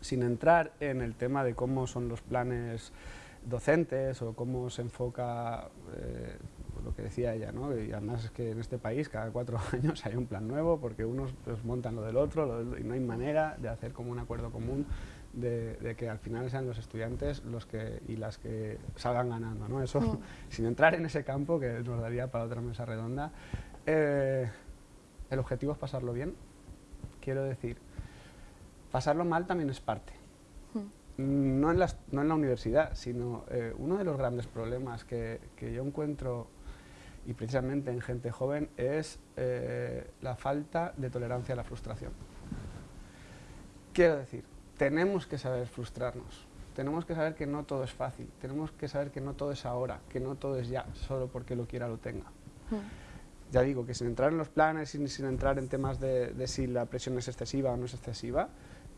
sin entrar en el tema de cómo son los planes docentes o cómo se enfoca eh, lo que decía ella, ¿no? y además es que en este país cada cuatro años hay un plan nuevo porque unos pues, montan lo del otro y no hay manera de hacer como un acuerdo común de, de, que al final sean los estudiantes los que y las que salgan ganando. ¿no? Eso, mm. sin entrar en ese campo, que nos daría para otra mesa redonda, eh, el objetivo es pasarlo bien. Quiero decir, pasarlo mal también es parte. Hmm. No, en no, en la universidad, sino eh, uno de los grandes problemas que, que, yo encuentro, y precisamente en gente joven, es eh, la falta de tolerancia a la frustración. Quiero decir, tenemos que saber frustrarnos, tenemos que saber que no todo es fácil, tenemos que saber que no todo es ahora, que no todo es ya, solo porque lo quiera lo tenga. Hmm ya digo, que sin entrar en los planes y sin entrar en temas de, si la presión es excesiva o no es excesiva,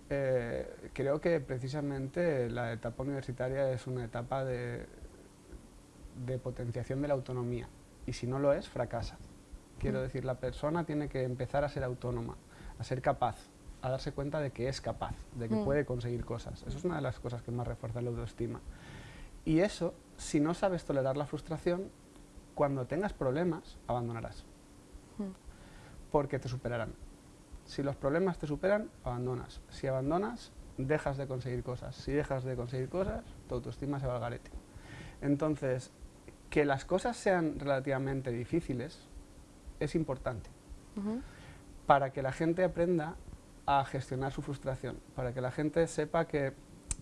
eh, creo que precisamente la etapa universitaria es una etapa de, de, potenciación de la autonomía y si no lo es, fracasa. Quiero decir, la persona tiene que empezar a ser autónoma, a ser capaz, a darse cuenta de que es capaz, de que mm. puede conseguir cosas. Eso es una de las cosas que más refuerza la autoestima. Y eso, si no sabes tolerar la frustración, cuando tengas problemas, abandonarás. Hmm. Porque te superarán. Si los problemas te superan, abandonas. Si abandonas, dejas de conseguir cosas. Si dejas de conseguir cosas, tu autoestima se va al garete. Entonces, que las cosas sean relativamente difíciles es importante. Para que la gente aprenda a gestionar su frustración. Para que la gente sepa que,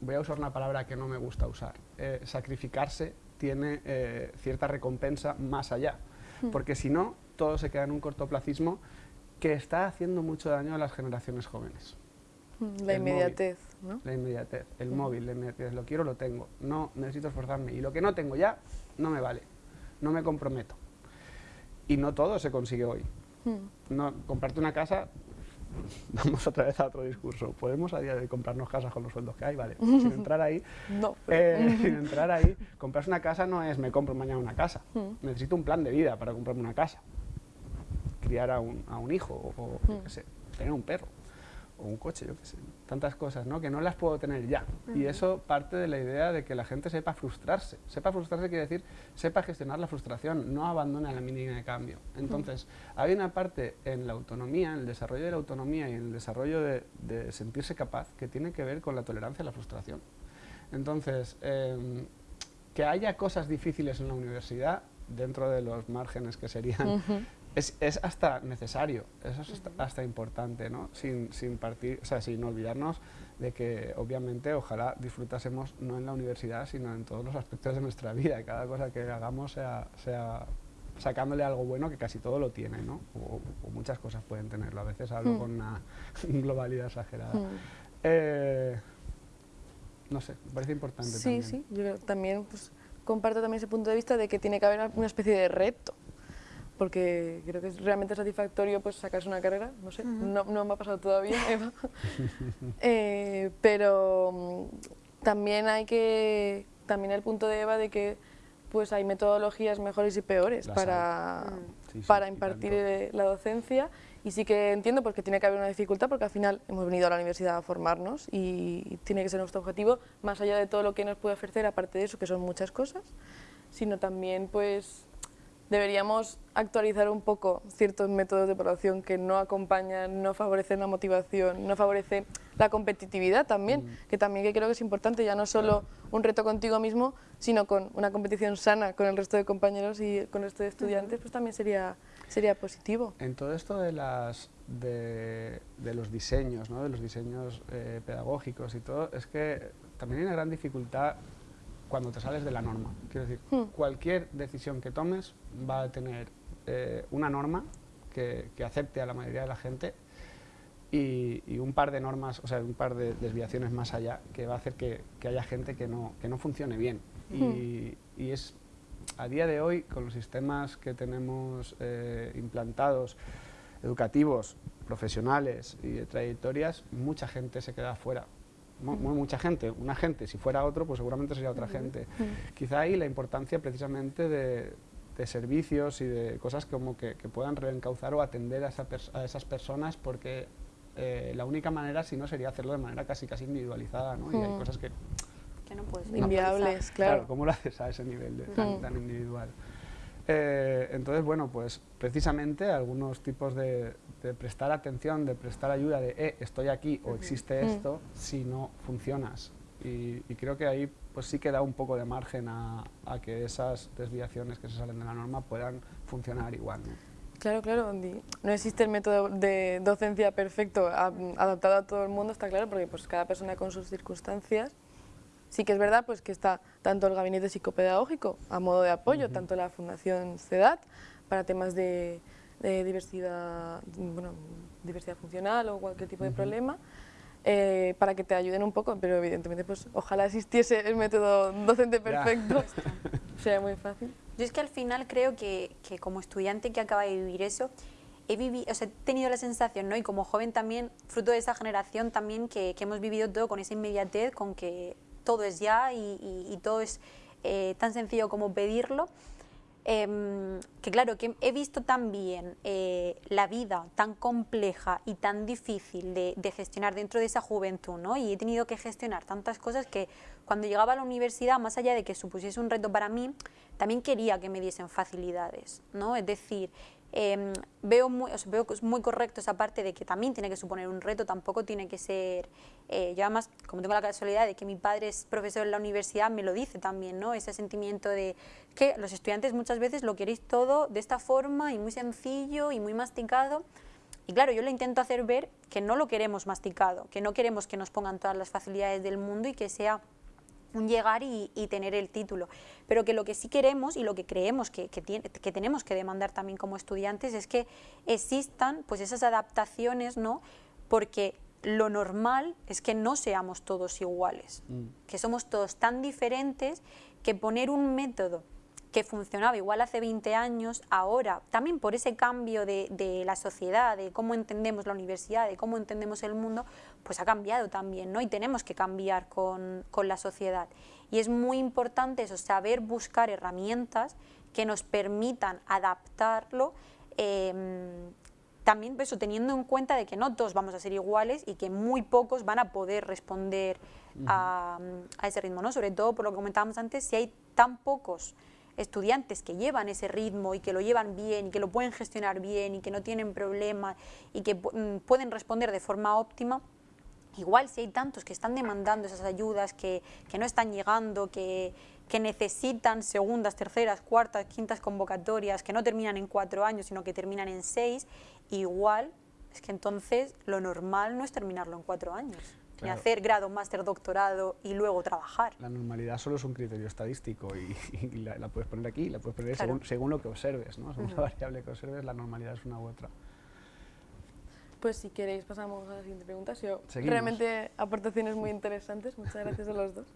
voy a usar una palabra que no me gusta usar, eh, sacrificarse tiene eh, cierta recompensa más allá, hmm. porque si no, todo se queda en un cortoplacismo que está haciendo mucho daño a las generaciones jóvenes. Hmm, la inmediatez, ¿no? La inmediatez, el hmm. móvil, la inmediatez, lo quiero, lo tengo, no, necesito esforzarme, y lo que no tengo ya, no me vale, no me comprometo. Y no todo se consigue hoy. No, comprarte una casa vamos otra vez a otro discurso. ¿Podemos a día de comprarnos casas con los sueldos que hay? Vale, sin entrar ahí, no, eh, sin entrar ahí, comprarse una casa no es me compro mañana una casa. Mm. Necesito un plan de vida para comprarme una casa. Criar a un, a un hijo o, mm. qué sé, tener un perro o un coche, yo qué sé, tantas cosas, ¿no? Que no las puedo tener ya. Y eso parte de la idea de que la gente sepa frustrarse. Sepa frustrarse quiere decir, sepa gestionar la frustración, no abandone a la mínima de cambio. Entonces, hay una parte en la autonomía, en el desarrollo de la autonomía y en el desarrollo de, sentirse capaz que tiene que ver con la tolerancia a la frustración. Entonces, em, que haya cosas difíciles en la universidad, dentro de los márgenes que serían es, es, hasta necesario, eso es hasta, importante, ¿no? Sin, sin, partir, o sea, sin olvidarnos de que obviamente ojalá disfrutásemos no en la universidad, sino en todos los aspectos de nuestra vida, cada cosa que hagamos sea, sea sacándole algo bueno que casi todo lo tiene, ¿no? O, muchas cosas pueden tenerlo, a veces hablo hmm. con una globalidad exagerada. Hmm. Eh, no sé, me parece importante sí, también. Sí, yo también pues, comparto también ese punto de vista de que tiene que haber una especie de reto, porque creo que es realmente satisfactorio pues sacarse una carrera, no sé, no, no, me ha pasado todavía, Eva, eh, pero mm, también hay que, también el punto de Eva de que pues hay metodologías mejores y peores para, mm. para impartir eh, la docencia. Y sí que entiendo porque tiene que haber una dificultad porque al final hemos venido a la universidad a formarnos y tiene que ser nuestro objetivo más allá de todo lo que nos puede ofrecer aparte de eso que son muchas cosas sino también pues deberíamos actualizar un poco ciertos métodos de evaluación que no acompañan, no favorecen la motivación, no favorecen la competitividad también, mm. que también que creo que es importante, ya no solo un reto contigo mismo, sino con una competición sana con el resto de compañeros y con el resto de estudiantes, pues también sería, sería positivo. En todo esto de, las, de, los diseños, ¿no? de los diseños eh, pedagógicos y todo, es que también hay una gran dificultad cuando te sales de la norma. Quiero decir, hmm. cualquier decisión que tomes va a tener eh, una norma que, acepte a la mayoría de la gente y, un par de normas, o sea, un par de desviaciones más allá que va a hacer que, haya gente que no, que no funcione bien. Y, hmm. es a día de hoy, con los sistemas que tenemos eh, implantados, educativos, profesionales y de trayectorias, mucha gente se queda fuera mucha gente, una gente, si fuera otro, pues seguramente sería otra gente. Quizá ahí la importancia precisamente de, servicios y de cosas como que, puedan reencauzar o atender a, esas personas porque eh, la única manera, si no, sería hacerlo de manera casi casi individualizada, ¿no? Y hay cosas que... Que no puedes Inviables, claro. ¿Cómo lo haces a ese nivel de, tan individual? Eh, entonces, bueno, pues precisamente algunos tipos de, prestar atención, de prestar ayuda, de eh, estoy aquí o existe mm. esto, si no funcionas. Y, creo que ahí pues sí que da un poco de margen a, que esas desviaciones que se salen de la norma puedan funcionar igual. Claro, claro, no existe el método de docencia perfecto adaptado a todo el mundo, está claro, porque pues cada persona con sus circunstancias Sí que es verdad pues, que está tanto el gabinete psicopedagógico a modo de apoyo, tanto la Fundación CEDAT para temas de, diversidad, bueno, diversidad funcional o cualquier tipo de problema, eh, para que te ayuden un poco, pero evidentemente pues ojalá existiese el método docente perfecto, sería muy fácil. Yo es que al final creo que, que como estudiante que acaba de vivir eso, he, vivido, o sea, he tenido la sensación, ¿no? y como joven también, fruto de esa generación también, que, que hemos vivido todo con esa inmediatez, con que todo es ya y, todo es eh, tan sencillo como pedirlo. Em, que claro, que he visto también eh, la vida tan compleja y tan difícil de, gestionar dentro de esa juventud, ¿no? Y he tenido que gestionar tantas cosas que cuando llegaba a la universidad, más allá de que supusiese un reto para mí, también quería que me diesen facilidades, ¿no? Es decir, Em, veo, muy, veo muy correcto esa parte de que también tiene que suponer un reto, tampoco tiene que ser... Eh, yo además, como tengo la casualidad de que mi padre es profesor en la universidad, me lo dice también, ¿no? Ese sentimiento de que los estudiantes muchas veces lo queréis todo de esta forma y muy sencillo y muy masticado. Y claro, yo le intento hacer ver que no lo queremos masticado, que no queremos que nos pongan todas las facilidades del mundo y que sea un llegar y, tener el título. Pero que lo que sí queremos y lo que creemos que, que, tenemos que demandar también como estudiantes es que existan pues esas adaptaciones, ¿no? porque lo normal es que no seamos todos iguales, mm. que somos todos tan diferentes que poner un método que funcionaba igual hace 20 años, ahora, también por ese cambio de, la sociedad, de cómo entendemos la universidad, de cómo entendemos el mundo, pues ha cambiado también, ¿no? Y tenemos que cambiar con, la sociedad. Y es muy importante eso, saber buscar herramientas que nos permitan adaptarlo, em, también eso, teniendo en cuenta de que no todos vamos a ser iguales y que muy pocos van a poder responder a, a, ese ritmo, ¿no? Sobre todo, por lo que comentábamos antes, si hay tan pocos estudiantes que llevan ese ritmo y que lo llevan bien y que lo pueden gestionar bien y que no tienen problemas y que mm, pueden responder de forma óptima, igual si hay tantos que están demandando esas ayudas, que, no están llegando, que, que, necesitan segundas, terceras, cuartas, quintas convocatorias, que no terminan en cuatro años, sino que terminan en seis, igual es que entonces lo normal no es terminarlo en cuatro años. Ni hacer grado, máster, doctorado y luego trabajar. La normalidad solo es un criterio estadístico y, la, puedes poner aquí, la puedes poner según, según, lo que observes, ¿no? según la variable que observes, la normalidad es una u otra. Pues si queréis pasamos a la siguiente pregunta. realmente aportaciones muy interesantes, muchas gracias a los dos.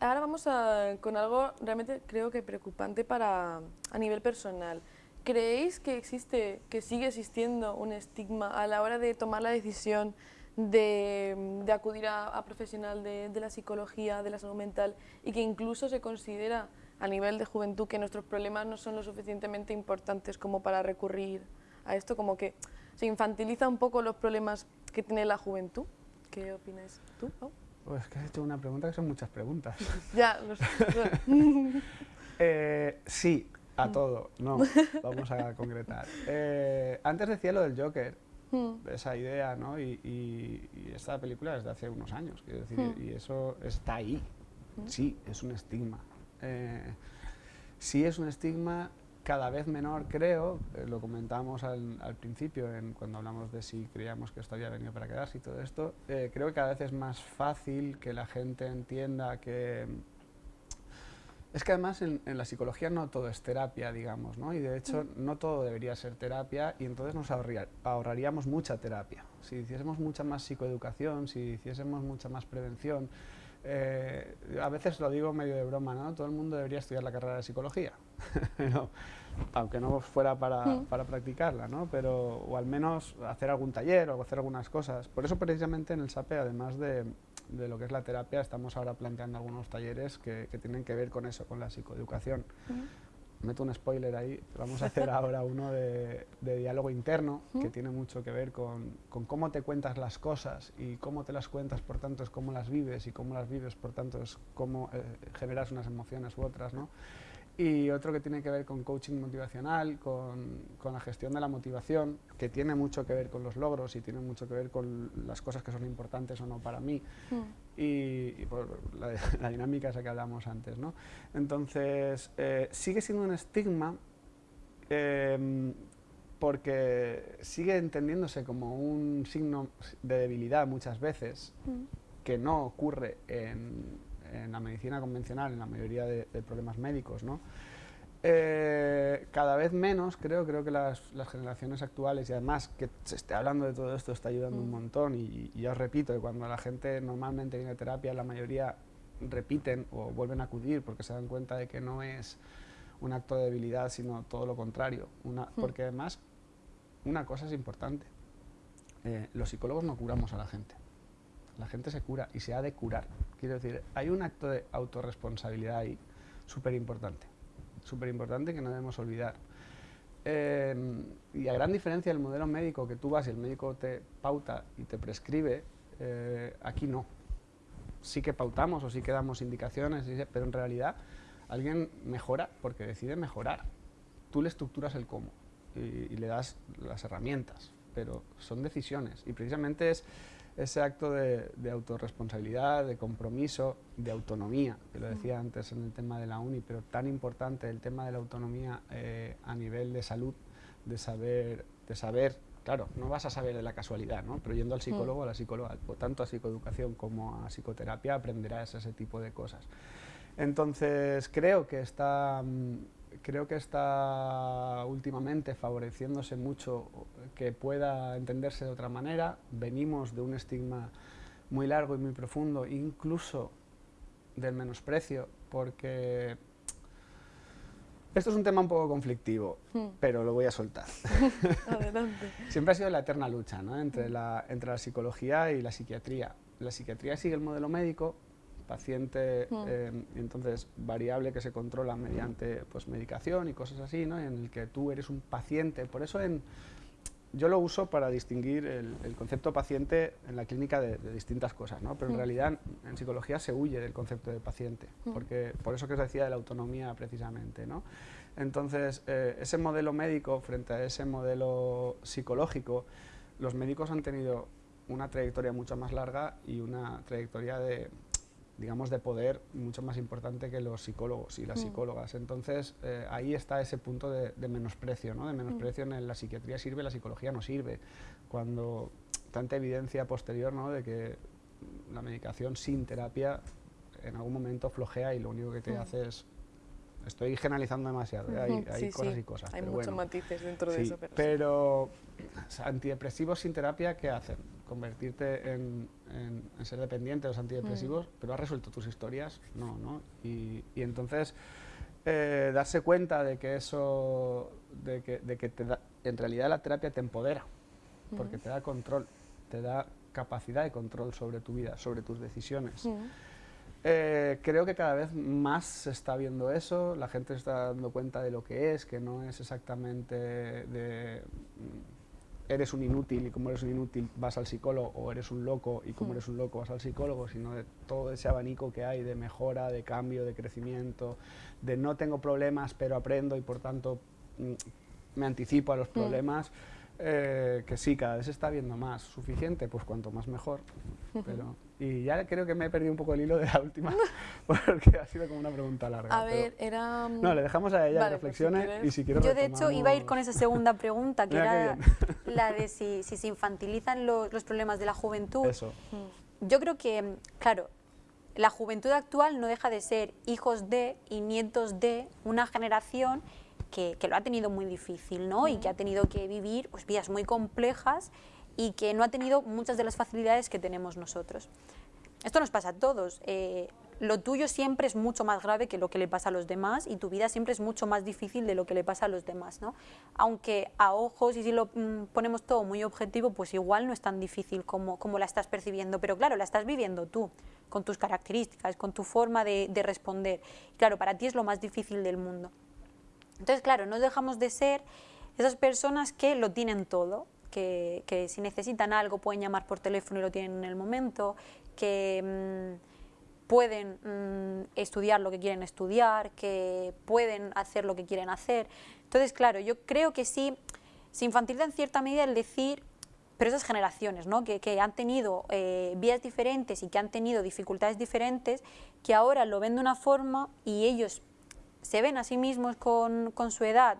Ahora vamos a, con algo realmente creo que preocupante para a nivel personal. ¿Creéis que existe, que sigue existiendo un estigma a la hora de tomar la decisión de, de acudir a, profesional de, de, la psicología, de la salud mental y que incluso se considera a nivel de juventud que nuestros problemas no son lo suficientemente importantes como para recurrir a esto, como que se infantiliza un poco los problemas que tiene la juventud. ¿Qué opinas tú? Pues que has hecho una pregunta que son muchas preguntas. ya, lo sé. eh, sí, a todo. No, vamos a concretar. Eh, antes decía lo del Joker, hmm. esa idea, ¿no? Y, y, esta película es de hace unos años, quiero decir, hmm. y eso está ahí. Hmm. Sí, es un estigma. Eh, sí es un estigma cada vez menor, creo, eh, lo comentamos al, principio en, cuando hablamos de si creíamos que esto había venido para quedarse y todo esto, eh, creo que cada vez es más fácil que la gente entienda que... Es que además en, la psicología no todo es terapia, digamos, ¿no? y de hecho mm. no todo debería ser terapia y entonces nos ahorraríamos mucha terapia. Si hiciésemos mucha más psicoeducación, si hiciésemos mucha más prevención, eh, a veces lo digo medio de broma, ¿no? Todo el mundo debería estudiar la carrera de psicología, aunque no fuera para, mm. para, practicarla, ¿no? Pero, o al menos hacer algún taller o hacer algunas cosas. Por eso precisamente en el SAPE, además de, de lo que es la terapia, estamos ahora planteando algunos talleres que, que tienen que ver con eso, con la psicoeducación. Meto un spoiler ahí, vamos a hacer ahora uno de, diálogo interno que tiene mucho que ver con, cómo te cuentas las cosas y cómo te las cuentas, por tanto, es cómo las vives y cómo las vives, por tanto, es cómo eh, generas unas emociones u otras, ¿no? Y otro que tiene que ver con coaching motivacional, con, con, la gestión de la motivación, que tiene mucho que ver con los logros y tiene mucho que ver con las cosas que son importantes o no para mí, hmm. y, por la, dinámica esa que hablamos antes. ¿no? Entonces, eh, sigue siendo un estigma em, porque sigue entendiéndose como un signo de debilidad muchas veces, hmm. que no ocurre en en la medicina convencional, en la mayoría de, problemas médicos, ¿no? Eh, cada vez menos, creo, creo que las, generaciones actuales, y además que se esté hablando de todo esto está ayudando un mm. montón, y, ya os repito, que cuando la gente normalmente viene a terapia, la mayoría repiten o vuelven a acudir porque se dan cuenta de que no es un acto de debilidad, sino todo lo contrario. Una, mm. Porque además, una cosa es importante, eh, los psicólogos no curamos a la gente la gente se cura y se ha de curar. Quiero decir, hay un acto de autorresponsabilidad ahí súper importante, súper importante que no debemos olvidar. Eh, y a gran diferencia del modelo médico que tú vas y el médico te pauta y te prescribe, eh, aquí no. Sí que pautamos o sí que damos indicaciones, pero en realidad alguien mejora porque decide mejorar. Tú le estructuras el cómo y, y le das las herramientas, pero son decisiones y precisamente es ese acto de, autorresponsabilidad, de compromiso, de autonomía, que lo decía antes en el tema de la UNI, pero tan importante el tema de la autonomía eh, a nivel de salud, de saber, de saber, claro, no vas a saber de la casualidad, ¿no? pero yendo al psicólogo, a la psicóloga, tanto a psicoeducación como a psicoterapia aprenderás ese tipo de cosas. Entonces creo que está... Creo que está últimamente favoreciéndose mucho que pueda entenderse de otra manera. Venimos de un estigma muy largo y muy profundo, incluso del menosprecio, porque esto es un tema un poco conflictivo, hmm. pero lo voy a soltar. Siempre ha sido la eterna lucha ¿no? entre, la, entre la psicología y la psiquiatría. La psiquiatría sigue el modelo médico, paciente, mm. em, entonces variable que se controla mediante pues, medicación y cosas así, ¿no? en el que tú eres un paciente. Por eso en, yo lo uso para distinguir el, concepto paciente en la clínica de, distintas cosas, ¿no? pero en mm. realidad en psicología se huye del concepto de paciente, mm. porque por eso que os decía de la autonomía precisamente. ¿no? Entonces, eh, ese modelo médico frente a ese modelo psicológico, los médicos han tenido una trayectoria mucho más larga y una trayectoria de, digamos, de poder mucho más importante que los psicólogos y las mm. psicólogas. Entonces, eh, ahí está ese punto de, menosprecio, ¿no? De menosprecio mm. en la psiquiatría sirve, la psicología no sirve. Cuando tanta evidencia posterior, ¿no? De que la medicación sin terapia en algún momento flojea y lo único que te Mm. hace es... Estoy generalizando demasiado, ¿eh? hay, hay sí, cosas sí. y cosas. Hay pero muchos bueno. matices dentro de Sí, eso. Pero, pero antidepresivos sin terapia, ¿qué hacen? Convertirte en, en- en ser dependiente de los antidepresivos, Mm. pero has resuelto tus historias, no, ¿no? Y, y entonces eh, darse cuenta de que eso, de que, de que te da- en realidad la terapia te empodera, porque Ujú. te da control, te da capacidad de control sobre tu vida, sobre tus decisiones. Ujú. Eh, creo que cada vez más se está viendo eso, la gente está dando cuenta de lo que es, que no es exactamente de mm, eres un inútil y como eres un inútil vas al psicólogo o eres un loco y como Mm. eres un loco vas al psicólogo, sino de todo ese abanico que hay de mejora, de cambio, de crecimiento, de no tengo problemas pero aprendo y por tanto mm, me anticipo a los problemas. Eh, que sí, cada vez se está viendo más. ¿Suficiente? Pues cuanto más mejor. Pero, y ya creo que me he perdido un poco el hilo de la última, porque ha sido como una pregunta larga. A ver, era... no, le dejamos a ella Vale, que pues si reflexione y si quieres Yo de hecho iba a ir con esa segunda pregunta, que Mira qué era la de si, si se infantilizan los, los problemas de la juventud. Eso. Mm. Yo creo que, claro, la juventud actual no deja de ser hijos de y nietos de una generación que, que lo ha tenido muy difícil, ¿no? Y que ha tenido que vivir pues, vidas muy complejas y que no ha tenido muchas de las facilidades que tenemos nosotros. Esto nos pasa a todos. eh, lo tuyo siempre es mucho más grave que lo que le pasa a los demás y tu vida siempre es mucho más difícil de lo que le pasa a los demás, ¿no? Aunque a ojos y si lo mm, ponemos todo muy objetivo, pues igual no es tan difícil como, como la estás percibiendo, pero claro, la estás viviendo tú, con tus características, con tu forma de, de responder. Y claro, para ti es lo más difícil del mundo. Entonces, claro, no dejamos de ser esas personas que lo tienen todo, que, si necesitan algo pueden llamar por teléfono y lo tienen en el momento, que mm, pueden mm, estudiar lo que quieren estudiar, que pueden hacer lo que quieren hacer. Entonces, claro, yo creo que sí se infantiliza en cierta medida el decir, pero esas generaciones, ¿no? que, que han tenido eh, vías diferentes y que han tenido dificultades diferentes, que ahora lo ven de una forma y ellos se ven a sí mismos con, con su edad,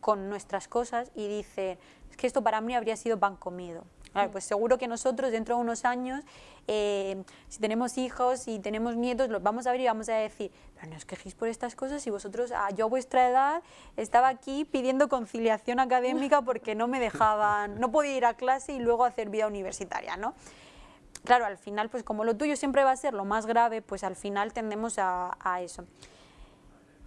con nuestras cosas y dicen, es que esto para mí habría sido pan comido. Claro, pues seguro que nosotros dentro de unos años, eh, si tenemos hijos y tenemos nietos, los vamos a ver y vamos a decir, pero no os quejéis por estas cosas y vosotros, ah, yo a vuestra edad estaba aquí pidiendo conciliación académica porque no me dejaban, no podía ir a clase y luego hacer vida universitaria, ¿no? Claro, al final, pues como lo tuyo siempre va a ser lo más grave, pues al final tendemos a, a eso.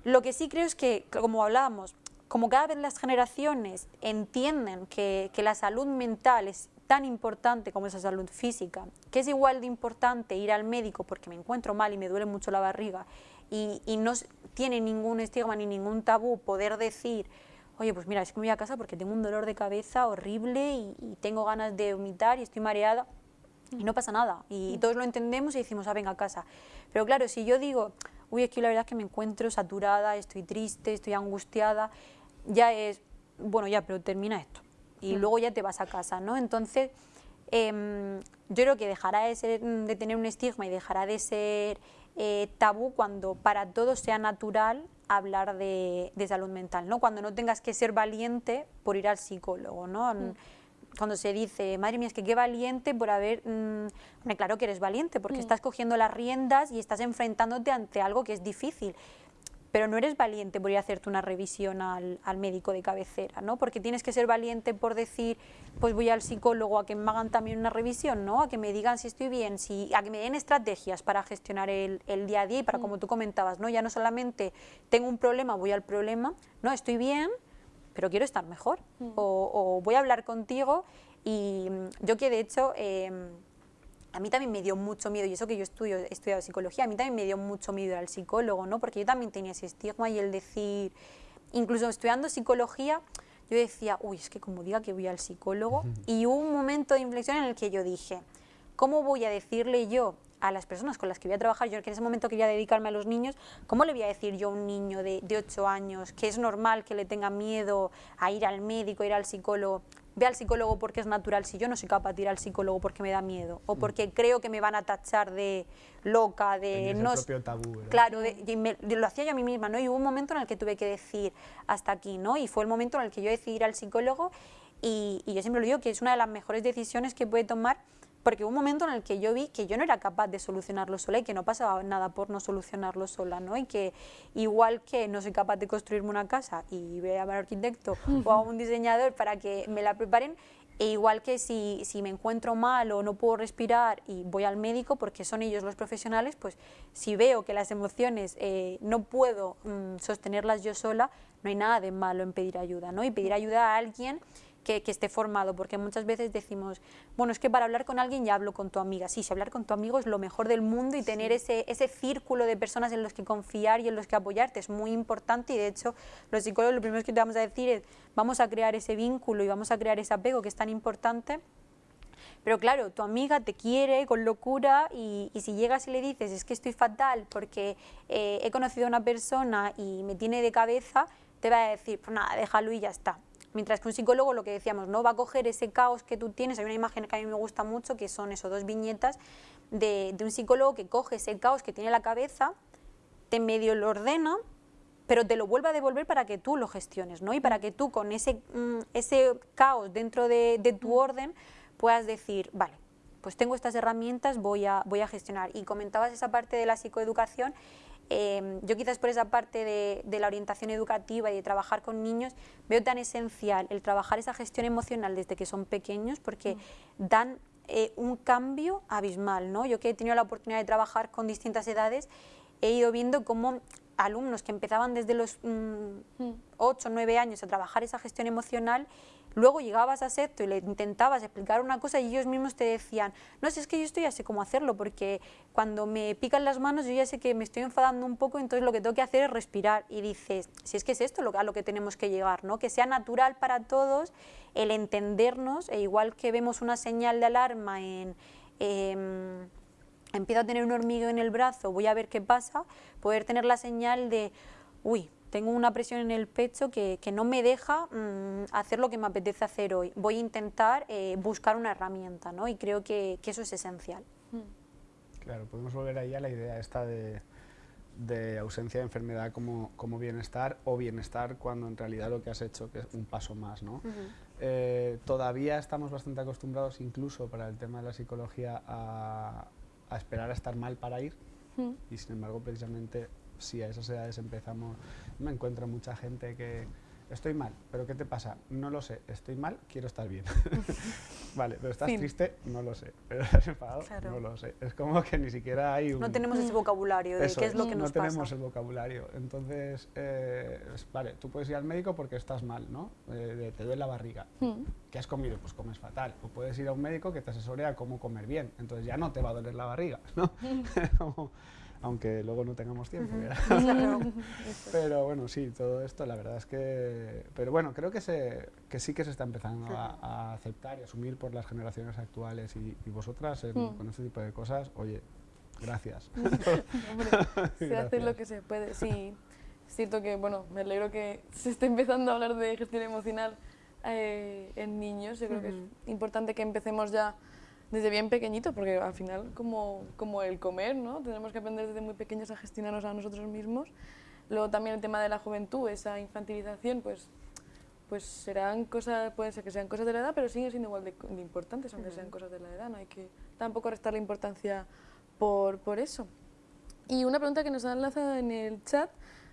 Lo que sí creo es que, como hablábamos, como cada vez las generaciones entienden que, que la salud mental es tan importante como esa salud física, que es igual de importante ir al médico porque me encuentro mal y me duele mucho la barriga y, y no tiene ningún estigma ni ningún tabú poder decir, oye, pues mira, es que me voy a casa porque tengo un dolor de cabeza horrible y, y tengo ganas de vomitar y estoy mareada y no pasa nada. Y, y todos lo entendemos y decimos, ah, venga a casa. Pero claro, si yo digo, uy, es que la verdad es que me encuentro saturada, estoy triste, estoy angustiada, ya es, bueno, ya, pero termina esto. Y luego ya te vas a casa, ¿no? Entonces, em, yo creo que dejará de, ser, de tener un estigma y dejará de ser eh, tabú cuando para todos sea natural hablar de, de salud mental, ¿no? Cuando no tengas que ser valiente por ir al psicólogo, ¿no? Cuando se dice, madre mía, es que qué valiente por haber... mm, hombre, claro que eres valiente, porque estás cogiendo las riendas y estás enfrentándote ante algo que es difícil pero no eres valiente por ir a hacerte una revisión al, al médico de cabecera, ¿no? Porque tienes que ser valiente por decir, pues voy al psicólogo a que me hagan también una revisión, ¿no? A que me digan si estoy bien, si, a que me den estrategias para gestionar el, el día a día y para, como tú comentabas, ¿no? Ya no solamente tengo un problema, voy al problema, no, estoy bien, pero quiero estar mejor. O, o voy a hablar contigo y mm, yo que de hecho... em, a mí también me dio mucho miedo, y eso que yo estudio, he estudiado psicología, a mí también me dio mucho miedo ir al psicólogo, ¿no? Porque yo también tenía ese estigma y el decir, incluso estudiando psicología, yo decía, uy, es que como diga que voy al psicólogo, y hubo un momento de inflexión en el que yo dije, ¿cómo voy a decirle yo a las personas con las que voy a trabajar, yo que en ese momento quería dedicarme a los niños, ¿cómo le voy a decir yo a un niño de, de 8 años que es normal que le tenga miedo a ir al médico, a ir al psicólogo? Ve al psicólogo porque es natural, si yo no soy capaz de ir al psicólogo porque me da miedo, o porque creo que me van a tachar de loca, de no... propio tabú, ¿verdad? Claro, de- me- lo hacía yo a mí misma, ¿no? Y hubo un momento en el que tuve que decir hasta aquí, ¿no? Y fue el momento en el que yo decidí ir al psicólogo y, y yo siempre lo digo que es una de las mejores decisiones que puede tomar porque hubo un momento en el que yo vi que yo no era capaz de solucionarlo sola y que no pasaba nada por no solucionarlo sola, ¿no? Y que igual que no soy capaz de construirme una casa y voy a un arquitecto o a un diseñador para que me la preparen, e igual que si, si, me encuentro mal o no puedo respirar y voy al médico, porque son ellos los profesionales, pues si veo que las emociones eh, no puedo mm, sostenerlas yo sola, no hay nada de malo en pedir ayuda, ¿no? Y pedir ayuda a alguien que, esté formado, porque muchas veces decimos, bueno, es que para hablar con alguien ya hablo con tu amiga. Sí, si hablar con tu amigo es lo mejor del mundo y tener ese, ese círculo de personas en los que confiar y en los que apoyarte es muy importante y de hecho los psicólogos lo primero que te vamos a decir es vamos a crear ese vínculo y vamos a crear ese apego que es tan importante pero claro, tu amiga te quiere con locura y, si llegas y le dices es que estoy fatal porque eh, he conocido a una persona y me tiene de cabeza, te va a decir, pues nada, déjalo y ya está. Mientras que un psicólogo, lo que decíamos, no va a coger ese caos que tú tienes, hay una imagen que a mí me gusta mucho, que son esos dos viñetas de, un psicólogo que coge ese caos que tiene la cabeza, te medio lo ordena, pero te lo vuelve a devolver para que tú lo gestiones, ¿no? Y para que tú con ese, mm, ese caos dentro de, de, tu orden puedas decir, vale, pues tengo estas herramientas, voy a, voy a gestionar. Y comentabas esa parte de la psicoeducación Em, yo quizás por esa parte de, la orientación educativa y de trabajar con niños veo tan esencial el trabajar esa gestión emocional desde que son pequeños porque mm. dan eh, un cambio abismal. ¿no? Yo que he tenido la oportunidad de trabajar con distintas edades he ido viendo cómo alumnos que empezaban desde los 8 o 9 años a trabajar esa gestión emocional Luego llegabas a Secto y le intentabas explicar una cosa y ellos mismos te decían, no, si es que yo estoy ya sé cómo hacerlo, porque cuando me pican las manos yo ya sé que me estoy enfadando un poco, entonces lo que tengo que hacer es respirar. Y dices, si es que es esto a lo que tenemos que llegar, ¿no? que sea natural para todos el entendernos, e igual que vemos una señal de alarma en... Em, empiezo a tener un hormigueo en el brazo, voy a ver qué pasa, poder tener la señal de, uy, tengo una presión en el pecho que, que no me deja mm, hacer lo que me apetece hacer hoy. Voy a intentar eh, buscar una herramienta, ¿no? Y creo que, que, eso es esencial. Mm. Claro, podemos volver ahí a la idea esta de, de ausencia de enfermedad como, como, bienestar o bienestar cuando en realidad lo que has hecho que es un paso más, ¿no? Eh, todavía estamos bastante acostumbrados incluso para el tema de la psicología a, a esperar a estar mal para ir y sin embargo precisamente si a esas edades empezamos, me encuentro mucha gente que estoy mal, pero ¿qué te pasa? No lo sé, estoy mal, quiero estar bien. vale, pero estás triste, no lo sé, pero estás enfadado, no lo sé. Es como que ni siquiera hay un... No tenemos ese vocabulario de qué es, lo que nos pasa. No tenemos el vocabulario, entonces, eh, vale, tú puedes ir al médico porque estás mal, ¿no? Eh, te duele la barriga. Hmm. ¿Qué has comido? Pues comes fatal. O puedes ir a un médico que te asesore a cómo comer bien, entonces ya no te va a doler la barriga, ¿no? aunque luego no tengamos tiempo. pero bueno, sí, todo esto la verdad es que... Pero bueno, creo que, se, que sí que se está empezando a, aceptar y asumir por las generaciones actuales y, vosotras mm. con este tipo de cosas, oye, gracias. se hace lo que se puede, sí. Es cierto que, bueno, me alegro que se esté empezando a hablar de gestión emocional eh, en niños. Yo creo que es importante que empecemos ya desde bien pequeñito, porque al final como, como el comer, ¿no? Tenemos que aprender desde muy pequeños a gestionarnos a nosotros mismos. Luego también el tema de la juventud, esa infantilización, pues, pues serán cosas, pueden ser que sean cosas de la edad, pero siguen siendo igual de, importantes, aunque sean cosas de la edad, no hay que tampoco restar la importancia por, por eso. Y una pregunta que nos han lanzado en el chat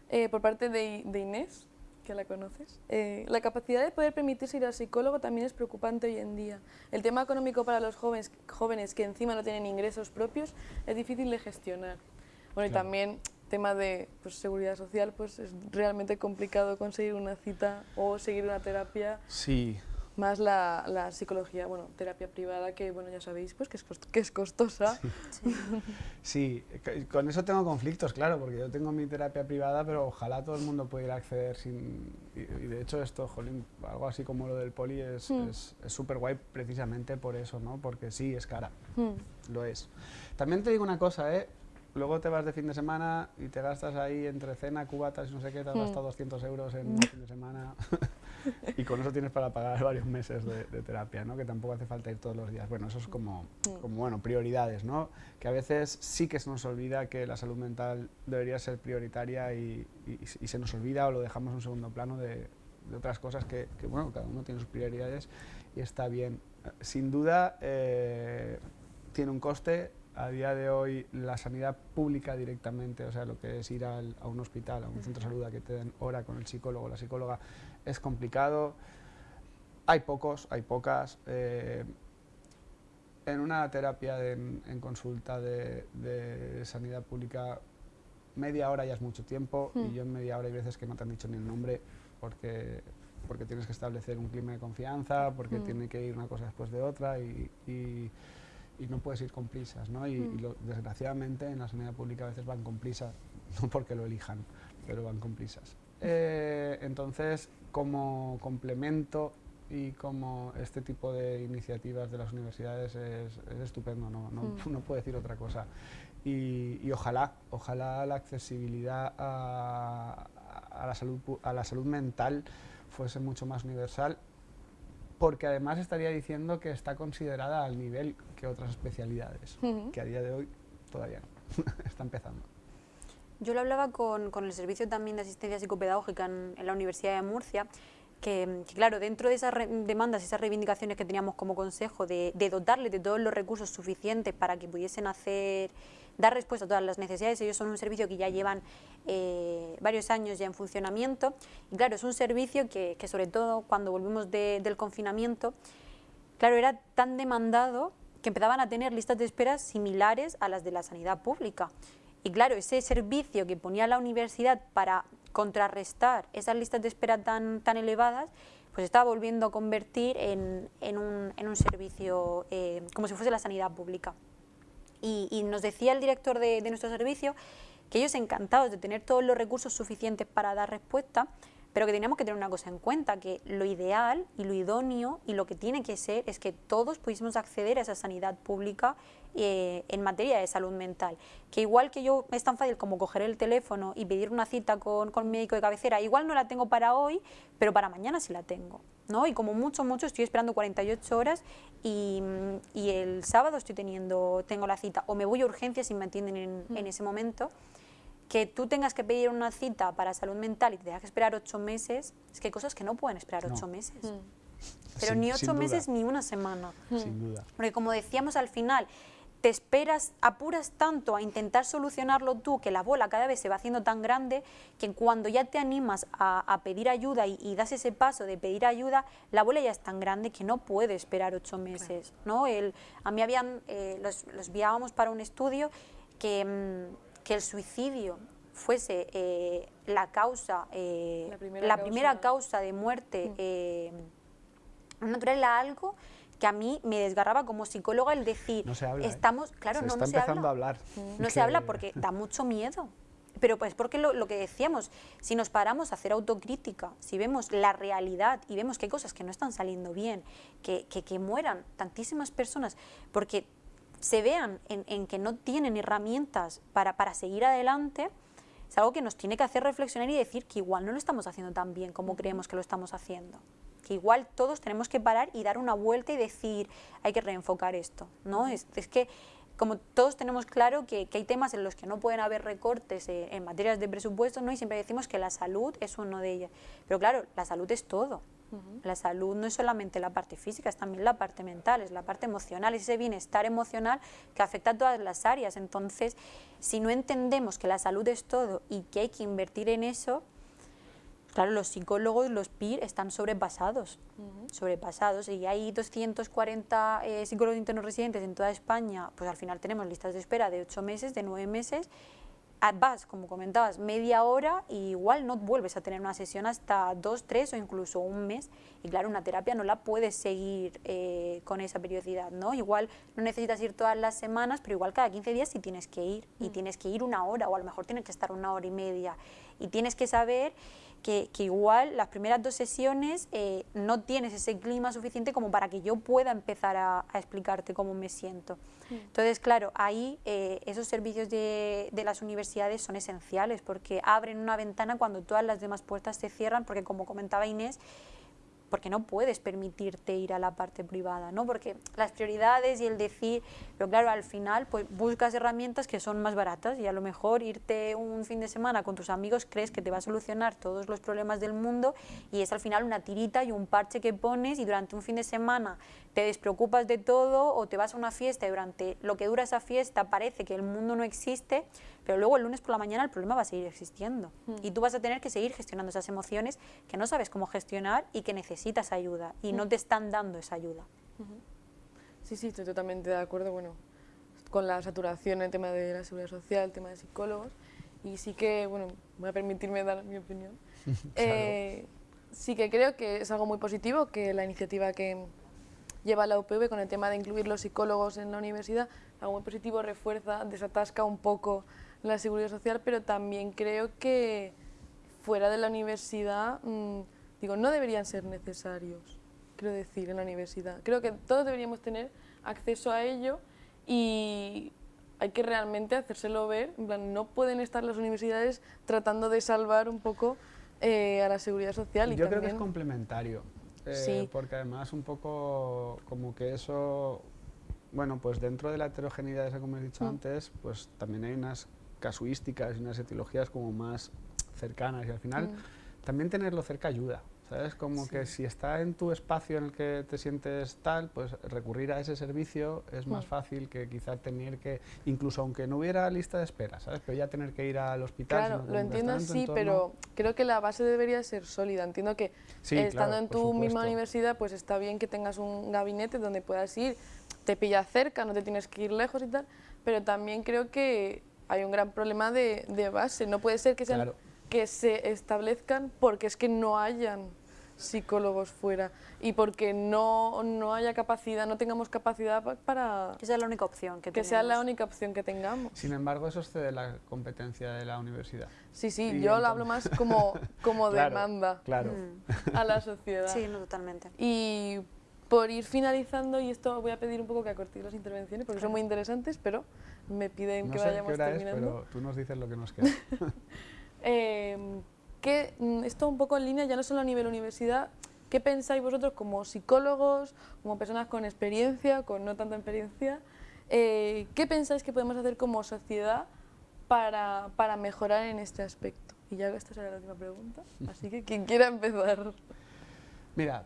eh, por parte de, de Inés, que la conoces. Eh, la capacidad de poder permitirse ir al psicólogo también es preocupante hoy en día. El tema económico para los jóvenes, jóvenes que encima no tienen ingresos propios es difícil de gestionar. Bueno, y también tema de pues, seguridad social, pues es realmente complicado conseguir una cita o seguir una terapia. Sí, más la, la, psicología, bueno, terapia privada, que bueno, ya sabéis, pues que es, que es costosa. Sí. con eso tengo conflictos, claro, porque yo tengo mi terapia privada, pero ojalá todo el mundo pudiera acceder sin... Y, de hecho esto, jolín, algo así como lo del poli es hmm. súper guay precisamente por eso, ¿no? Porque sí, es cara, hmm. lo es. También te digo una cosa, ¿eh? Luego te vas de fin de semana y te gastas ahí entre cena, cubatas y no sé qué, te has hmm. gastado 200 euros en un fin de semana. y con eso tienes para pagar varios meses de, terapia, ¿no? que tampoco hace falta ir todos los días. Bueno, eso es como, como bueno, prioridades, ¿no? que a veces sí que se nos olvida que la salud mental debería ser prioritaria y, y, se nos olvida o lo dejamos en un segundo plano de, de otras cosas que, que, bueno, cada uno tiene sus prioridades y está bien. Sin duda, eh, tiene un coste, a día de hoy la sanidad pública directamente, o sea, lo que es ir a un hospital, a un centro de salud a que te den hora con el psicólogo o la psicóloga, es complicado. Hay pocos, hay pocas. Eh, en una terapia en, consulta de, sanidad pública, media hora ya es mucho tiempo y hmm. yo en media hora hay veces que no te han dicho ni el nombre porque, porque tienes que establecer un clima de confianza, porque hmm. tiene que ir una cosa después de otra y, y, no puedes ir con prisas. ¿no? Y, hmm. desgraciadamente en la sanidad pública a veces van con prisas, no porque lo elijan, pero van con prisas. Eh, entonces, como complemento y como este tipo de iniciativas de las universidades es, estupendo, no, no, mm. no, puedo decir otra cosa. Y, y, ojalá, ojalá la accesibilidad a, a, la salud, a la salud mental fuese mucho más universal, porque además estaría diciendo que está considerada al nivel que otras especialidades, que a día de hoy todavía no, está empezando. Yo lo hablaba con, con, el servicio también de asistencia psicopedagógica en, en la Universidad de Murcia que, claro, dentro de esas demandas, esas reivindicaciones que teníamos como consejo de, dotarles de todos los recursos suficientes para que pudiesen hacer, dar respuesta a todas las necesidades, ellos son un servicio que ya llevan eh, varios años ya en funcionamiento, y claro, es un servicio que, sobre todo cuando volvimos del confinamiento, claro, era tan demandado que empezaban a tener listas de espera similares a las de la sanidad pública. Y claro, ese servicio que ponía la universidad para contrarrestar esas listas de espera tan, tan elevadas, pues está volviendo a convertir en, en, un, en un, servicio eh, como si fuese la sanidad pública. Y, nos decía el director de, de nuestro servicio que ellos encantados de tener todos los recursos suficientes para dar respuesta, pero que teníamos que tener una cosa en cuenta, que lo ideal y lo idóneo y lo que tiene que ser es que todos pudiésemos acceder a esa sanidad pública eh, en materia de salud mental. Que igual que yo es tan fácil como coger el teléfono y pedir una cita con, con médico de cabecera, igual no la tengo para hoy, pero para mañana sí la tengo. ¿no? Y como mucho, mucho estoy esperando 48 horas y, y, el sábado estoy teniendo, tengo la cita. O me voy a urgencias si me atienden en, en mm. ese momento que tú tengas que pedir una cita para salud mental y te tengas que esperar ocho meses, es que hay cosas que no pueden esperar ocho meses. Mm. Pero ni ocho meses ni una semana. Mm. Sin duda. Porque como decíamos al final, te esperas, apuras tanto a intentar solucionarlo tú que la bola cada vez se va haciendo tan grande que cuando ya te animas a, pedir ayuda y, das ese paso de pedir ayuda, la bola ya es tan grande que no puede esperar ocho meses. ¿no? El, a mí habían, eh, los, los enviábamos para un estudio que mm, que el suicidio fuese eh, la causa, eh, la primera, causa. de muerte mm. eh, natural era algo que a mí me desgarraba como psicóloga el decir, no se habla, estamos, claro, se no, está empezando a hablar. No se habla porque da mucho miedo. Pero pues porque lo, lo, que decíamos, si nos paramos a hacer autocrítica, si vemos la realidad y vemos que hay cosas que no están saliendo bien, que, que, que mueran tantísimas personas, porque se vean en, que no tienen herramientas para, para, seguir adelante, es algo que nos tiene que hacer reflexionar y decir que igual no lo estamos haciendo tan bien como creemos que lo estamos haciendo. Que igual todos tenemos que parar y dar una vuelta y decir, hay que reenfocar esto. ¿no? Es, es que como todos tenemos claro que, hay temas en los que no pueden haber recortes eh, en materias de presupuesto, ¿no? y siempre decimos que la salud es uno de ellas. Pero claro, la salud es todo. La salud no es solamente la parte física, es también la parte mental, es la parte emocional, es ese bienestar emocional que afecta a todas las áreas. Entonces, si no entendemos que la salud es todo y que hay que invertir en eso, claro, los psicólogos, los PIR, están sobrepasados, sobrepasados, y hay 240 eh, psicólogos internos residentes en toda España, pues al final tenemos listas de espera de 8 meses, de 9 meses, vas, como comentabas, media hora y igual no vuelves a tener una sesión hasta dos, tres o incluso un mes. Y claro, una terapia no la puedes seguir eh, con esa periodicidad, ¿no? Igual no necesitas ir todas las semanas, pero igual cada 15 días sí tienes que ir. Y tienes que ir una hora o a lo mejor tienes que estar una hora y media. Y tienes que saber que, igual las primeras dos sesiones eh, no tienes ese clima suficiente como para que yo pueda empezar a, explicarte cómo me siento. Entonces, claro, ahí eh, esos servicios de, de, las universidades son esenciales porque abren una ventana cuando todas las demás puertas se cierran, porque como comentaba Inés, porque no puedes permitirte ir a la parte privada, ¿no? Porque las prioridades y el decir, pero claro, al final pues buscas herramientas que son más baratas y a lo mejor irte un fin de semana con tus amigos crees que te va a solucionar todos los problemas del mundo y es al final una tirita y un parche que pones y durante un fin de semana te despreocupas de todo o te vas a una fiesta y durante lo que dura esa fiesta parece que el mundo no existe, pero luego el lunes por la mañana el problema va a seguir existiendo Hmm. y tú vas a tener que seguir gestionando esas emociones que no sabes cómo gestionar y que necesitas ayuda y no te están dando esa ayuda. Sí, sí, estoy totalmente de acuerdo, bueno, con la saturación en el tema de la seguridad social, el tema de psicólogos, y sí que, bueno, voy a permitirme dar mi opinión. Eh, sí que creo que es algo muy positivo que la iniciativa que lleva la UPV con el tema de incluir los psicólogos en la universidad, algo muy positivo, refuerza, desatasca un poco la seguridad social, pero también creo que fuera de la universidad, mm, digo, no deberían ser necesarios, quiero decir, en la universidad. Creo que todos deberíamos tener acceso a ello y hay que realmente hacérselo ver. En plan, no pueden estar las universidades tratando de salvar un poco eh, a la seguridad social. Y Yo creo que es complementario, eh, Sí. porque además un poco como que eso, bueno, pues dentro de la heterogeneidad esa como he dicho Mm. antes, pues también hay unas casuísticas y unas etiologías como más cercanas y al final Mm. también tenerlo cerca ayuda. ¿Sabes? Como que si está en tu espacio en el que te sientes tal, pues recurrir a ese servicio es más Mm. fácil que quizá tener que, incluso aunque no hubiera lista de espera, ¿sabes? Pero ya tener que ir al hospital. Claro, lo entiendo así, pero creo que la base debería ser sólida. Entiendo que Sí, eh, estando claro, en tu misma universidad, pues está bien que tengas un gabinete donde puedas ir, te pilla cerca, no te tienes que ir lejos y tal, pero también creo que hay un gran problema de, de base. No puede ser que, sean, Claro. que se establezcan porque es que no hayan psicólogos fuera y porque no, no haya capacidad, no tengamos capacidad pa- para Esa es la única opción que, que sea la única opción que tengamos. Sin embargo, eso excede la competencia de la universidad. Sí, sí, Y yo lo hablo más como, como Claro, demanda Claro. A la sociedad. Sí, no, totalmente. Y por ir finalizando, y esto voy a pedir un poco que acortéis las intervenciones porque son muy interesantes, pero me piden No que sé qué vayamos hora es, terminando. pero tú nos dices lo que nos queda. Eh, que mm, esto un poco en línea, ya no solo a nivel universidad, ¿qué pensáis vosotros como psicólogos, como personas con experiencia, con no tanta experiencia? eh, ¿Qué pensáis que podemos hacer como sociedad para, para mejorar en este aspecto? Y ya esta será la última pregunta, así que quien quiera empezar. Mira,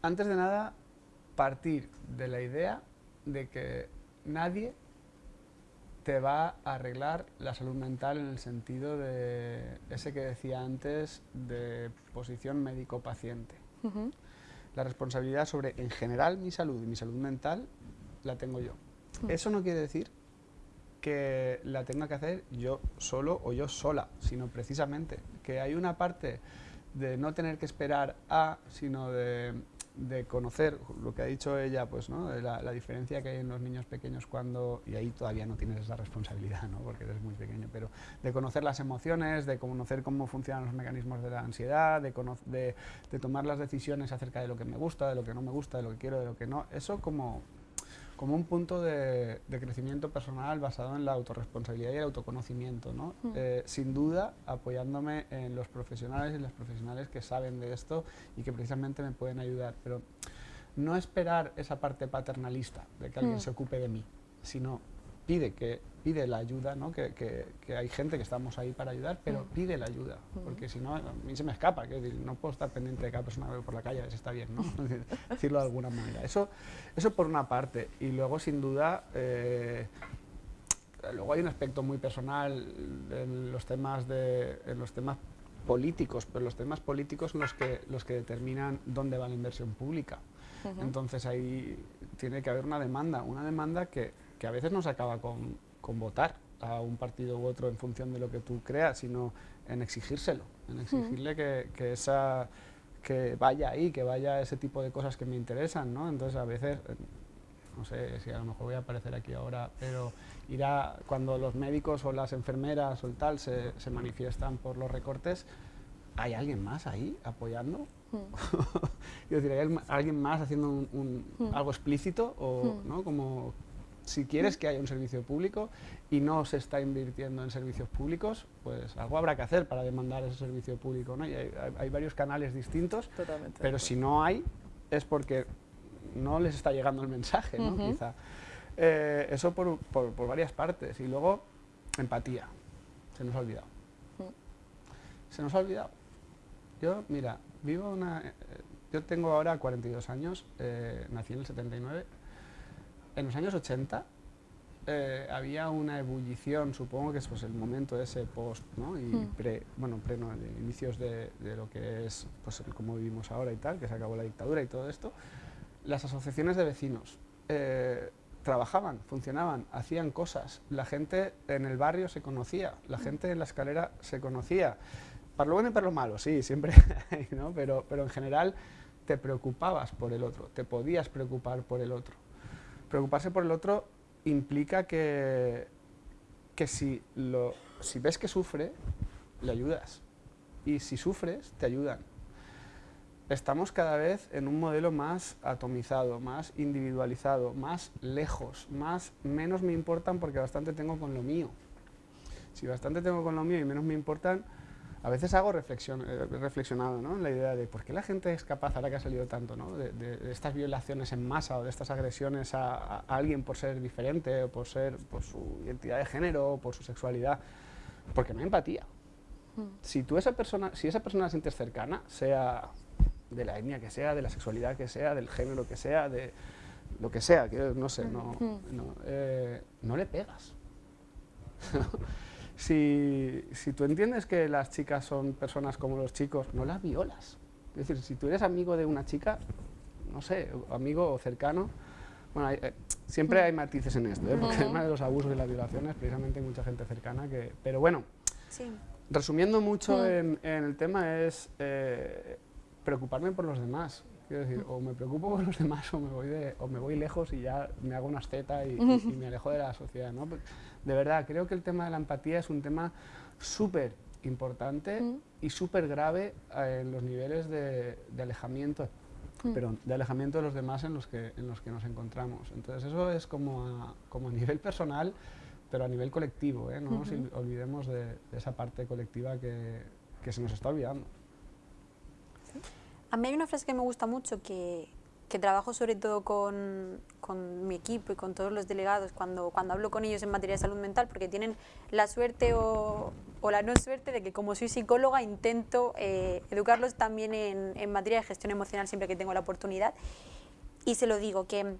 antes de nada, partir de la idea de que nadie te va a arreglar la salud mental en el sentido de ese que decía antes de posición médico-paciente. Ujú, La responsabilidad sobre, en general, mi salud y mi salud mental la tengo yo. Mm. Eso no quiere decir que la tenga que hacer yo solo o yo sola, sino precisamente que hay una parte de no tener que esperar a, sino de, de conocer lo que ha dicho ella, pues, ¿no? la, la diferencia que hay en los niños pequeños cuando, y ahí todavía no tienes esa responsabilidad, ¿no? porque eres muy pequeño, pero de conocer las emociones, de conocer cómo funcionan los mecanismos de la ansiedad, de, de, de tomar las decisiones acerca de lo que me gusta, de lo que no me gusta, de lo que quiero, de lo que no, eso como como un punto de, de crecimiento personal basado en la autorresponsabilidad y el autoconocimiento, ¿no? Mm. Eh, sin duda apoyándome en los profesionales y las profesionales que saben de esto y que precisamente me pueden ayudar, pero no esperar esa parte paternalista de que alguien Mm. se ocupe de mí, sino pide que pide la ayuda, ¿no? que, que- que hay gente que estamos ahí para ayudar, pero pide la ayuda, porque si no, a mí se me escapa, decir, no puedo estar pendiente de cada persona que veo por la calle, a ver si está bien, ¿no? Decirlo de alguna manera. Eso, eso por una parte, y luego sin duda, eh, luego hay un aspecto muy personal en los temas, de, en los temas políticos, pero los temas políticos son los que, los que determinan dónde va la inversión pública. Entonces ahí tiene que haber una demanda, una demanda que, que a veces no se acaba con, con votar a un partido u otro en función de lo que tú creas, sino en exigírselo, en exigirle que, que esa que vaya ahí, que vaya ese tipo de cosas que me interesan, ¿no? Entonces a veces, eh, no sé si a lo mejor voy a aparecer aquí ahora, pero irá cuando los médicos o las enfermeras o el tal se, se manifiestan por los recortes, ¿hay alguien más ahí apoyando? Mm. Quiero decir, ¿hay alguien más haciendo un- un- Mm. algo explícito o Mm. ¿no? como si quieres que haya un servicio público y no se está invirtiendo en servicios públicos, pues algo habrá que hacer para demandar ese servicio público. ¿no? Y hay, varios canales distintos, pero si no hay, es porque no les está llegando el mensaje, ¿no? quizá. Eh, eso por, por, varias partes. Y luego, empatía. Se nos ha olvidado. Mm. Se nos ha olvidado. Yo, mira, vivo una... Eh, yo tengo ahora 42 años, eh, nací en el 79. En los años 80 había una ebullición, supongo que es pues, el momento ese post, ¿no? Y mm. pre, bueno, pre, no, inicios de, de, lo que es, pues, como vivimos ahora y tal, que se acabó la dictadura y todo esto. Las asociaciones de vecinos trabajaban, funcionaban, hacían cosas, la gente en el barrio se conocía, la gente en la escalera se conocía, para lo bueno y para lo malo, sí, siempre, ¿no? pero, pero en general te preocupabas por el otro, te podías preocupar por el otro. Preocuparse por el otro implica que, que si, lo, si ves que sufre, le ayudas, y si sufres, te ayudan estamos cada vez en un modelo más atomizado, más individualizado, más lejos, más menos me importan porque bastante tengo con lo mío. Si bastante tengo con lo mío y menos me importan, a veces hago reflexión, eh, reflexionado ¿no? en la idea de por qué la gente es capaz, ahora que ha salido tanto, ¿no? de, estas violaciones en masa o de estas agresiones a, alguien por ser diferente o por, ser, por su identidad de género o por su sexualidad, porque no hay empatía. Mm. Si, tú esa persona, si esa persona la sientes cercana, sea de la etnia que sea, de la sexualidad que sea, del género que sea, de lo que sea, que no sé, no, no, eh, no le pegas. si, si, tú entiendes que las chicas son personas como los chicos, no las violas. Es decir, si tú eres amigo de una chica, no sé, amigo o cercano, bueno, eh, siempre hay matices en esto, ¿eh? porque además de los abusos y las violaciones, precisamente hay mucha gente cercana que... Pero bueno, resumiendo mucho en, el tema es preocuparme por los demás. Quiero decir, o me preocupo por los demás o me voy, o me voy lejos y ya me hago una asceta y, me alejo de la sociedad. ¿no? De verdad, creo que el tema de la empatía es un tema súper importante y súper grave eh, en los niveles de, alejamiento pero de alejamiento de los demás en los que, en los que nos encontramos. Entonces eso es como a, como a nivel personal, pero a nivel colectivo, ¿eh? no nos olvidemos de, esa parte colectiva que, que se nos está olvidando. A mí hay una frase que me gusta mucho que, que trabajo sobre todo con, con, mi equipo y con todos los delegados cuando, cuando hablo con ellos en materia de salud mental, porque tienen la suerte o, o la no suerte de que como soy psicóloga intento eh, educarlos también en, en, materia de gestión emocional siempre que tengo la oportunidad. Y se lo digo, que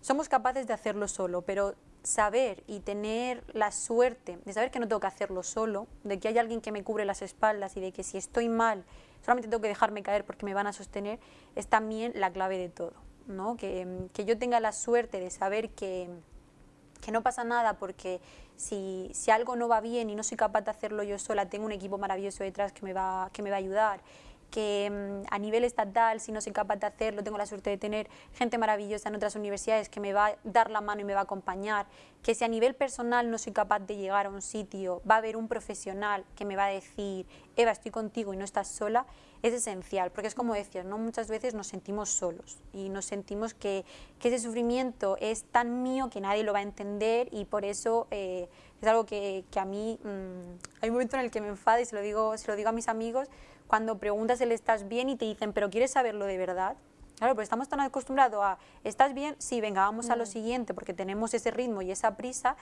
somos capaces de hacerlo solo, pero saber y tener la suerte de saber que no tengo que hacerlo solo, de que hay alguien que me cubre las espaldas y de que si estoy mal solamente tengo que dejarme caer porque me van a sostener, es también la clave de todo. ¿no? Que, que yo tenga la suerte de saber que, que no pasa nada porque si, si, algo no va bien y no soy capaz de hacerlo yo sola, tengo un equipo maravilloso detrás que me va, que me va a ayudar que mm, a nivel estatal, si no soy capaz de hacerlo, tengo la suerte de tener gente maravillosa en otras universidades que me va a dar la mano y me va a acompañar, que si a nivel personal no soy capaz de llegar a un sitio, va a haber un profesional que me va a decir, Eva, estoy contigo y no estás sola, es esencial, porque es como decías, ¿no? muchas veces nos sentimos solos y nos sentimos que, que ese sufrimiento es tan mío que nadie lo va a entender y por eso eh, es algo que, que a mí, mm, hay un momento en el que me enfada y se lo digo, se lo digo a mis amigos, cuando preguntas el estás bien y te dicen, pero ¿quieres saberlo de verdad? Claro, pues estamos tan acostumbrados a, ¿estás bien? Sí, venga, vamos a lo mm. siguiente, porque tenemos ese ritmo y esa prisa,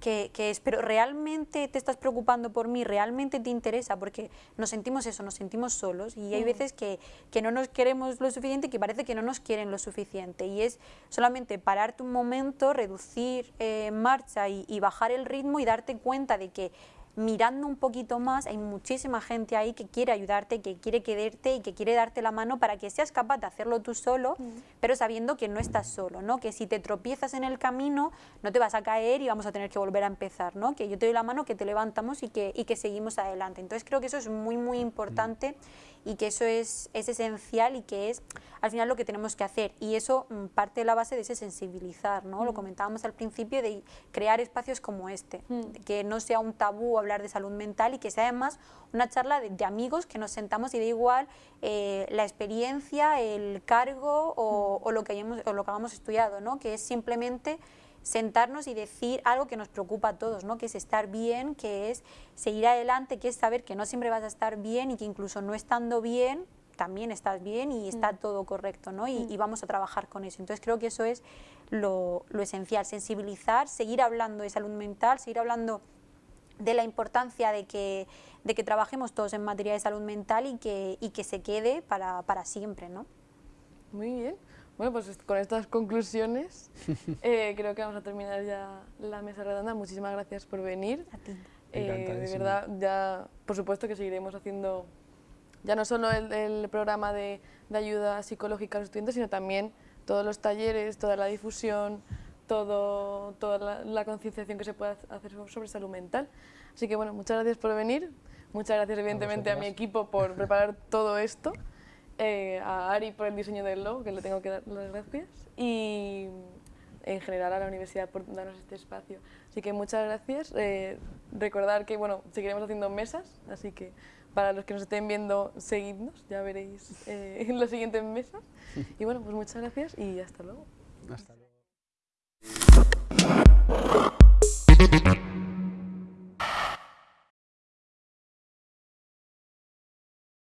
que, que, es, pero realmente te estás preocupando por mí, realmente te interesa, porque nos sentimos eso, nos sentimos solos y hay mm. veces que, que, no nos queremos lo suficiente que parece que no nos quieren lo suficiente y es solamente pararte un momento, reducir eh, marcha y, y bajar el ritmo y darte cuenta de que mirando un poquito más, hay muchísima gente ahí que quiere ayudarte, que quiere quererte y que quiere darte la mano para que seas capaz de hacerlo tú solo, pero sabiendo que no estás solo, ¿no? que si te tropiezas en el camino no te vas a caer y vamos a tener que volver a empezar, ¿no? que yo te doy la mano, que te levantamos y que, y que seguimos adelante. Entonces creo que eso es muy, muy importante y que eso es, es, esencial y que es al final lo que tenemos que hacer. Y eso mm, parte de la base de ese sensibilizar, ¿no? Lo mm. comentábamos al principio de crear espacios como este, mm. que no sea un tabú hablar de salud mental y que sea además una charla de, amigos que nos sentamos y da igual eh, la experiencia, el cargo o, o, lo que hayamos, o lo que hayamos estudiado, ¿no? Que es simplemente sentarnos y decir algo que nos preocupa a todos, ¿no? que es estar bien, que es seguir adelante, que es saber que no siempre vas a estar bien y que incluso no estando bien también estás bien y está mm. todo correcto, ¿no? Y, mm. y, vamos a trabajar con eso. Entonces creo que eso es lo, lo, esencial, sensibilizar, seguir hablando de salud mental, seguir hablando de la importancia de que, de que trabajemos todos en materia de salud mental y que, y que se quede para, para siempre, ¿no? Muy bien. Bueno, pues con estas conclusiones eh, creo que vamos a terminar ya la mesa redonda. Muchísimas gracias por venir. A ti. Eh, de verdad, ya por supuesto que seguiremos haciendo ya no solo el, programa de, de, ayuda psicológica a los estudiantes, sino también todos los talleres, toda la difusión, todo, toda la, concienciación que se puede hacer sobre salud mental. Así que bueno, muchas gracias por venir, muchas gracias evidentemente a, mi equipo por preparar todo esto, eh, a Ari por el diseño del logo, que le tengo que dar las gracias, y en general a la universidad por darnos este espacio. Así que muchas gracias. Eh, recordar que bueno, seguiremos haciendo mesas, así que para los que nos estén viendo, seguidnos, ya veréis eh, en las siguientes mesas. Y bueno, pues muchas gracias y hasta luego. Hasta luego.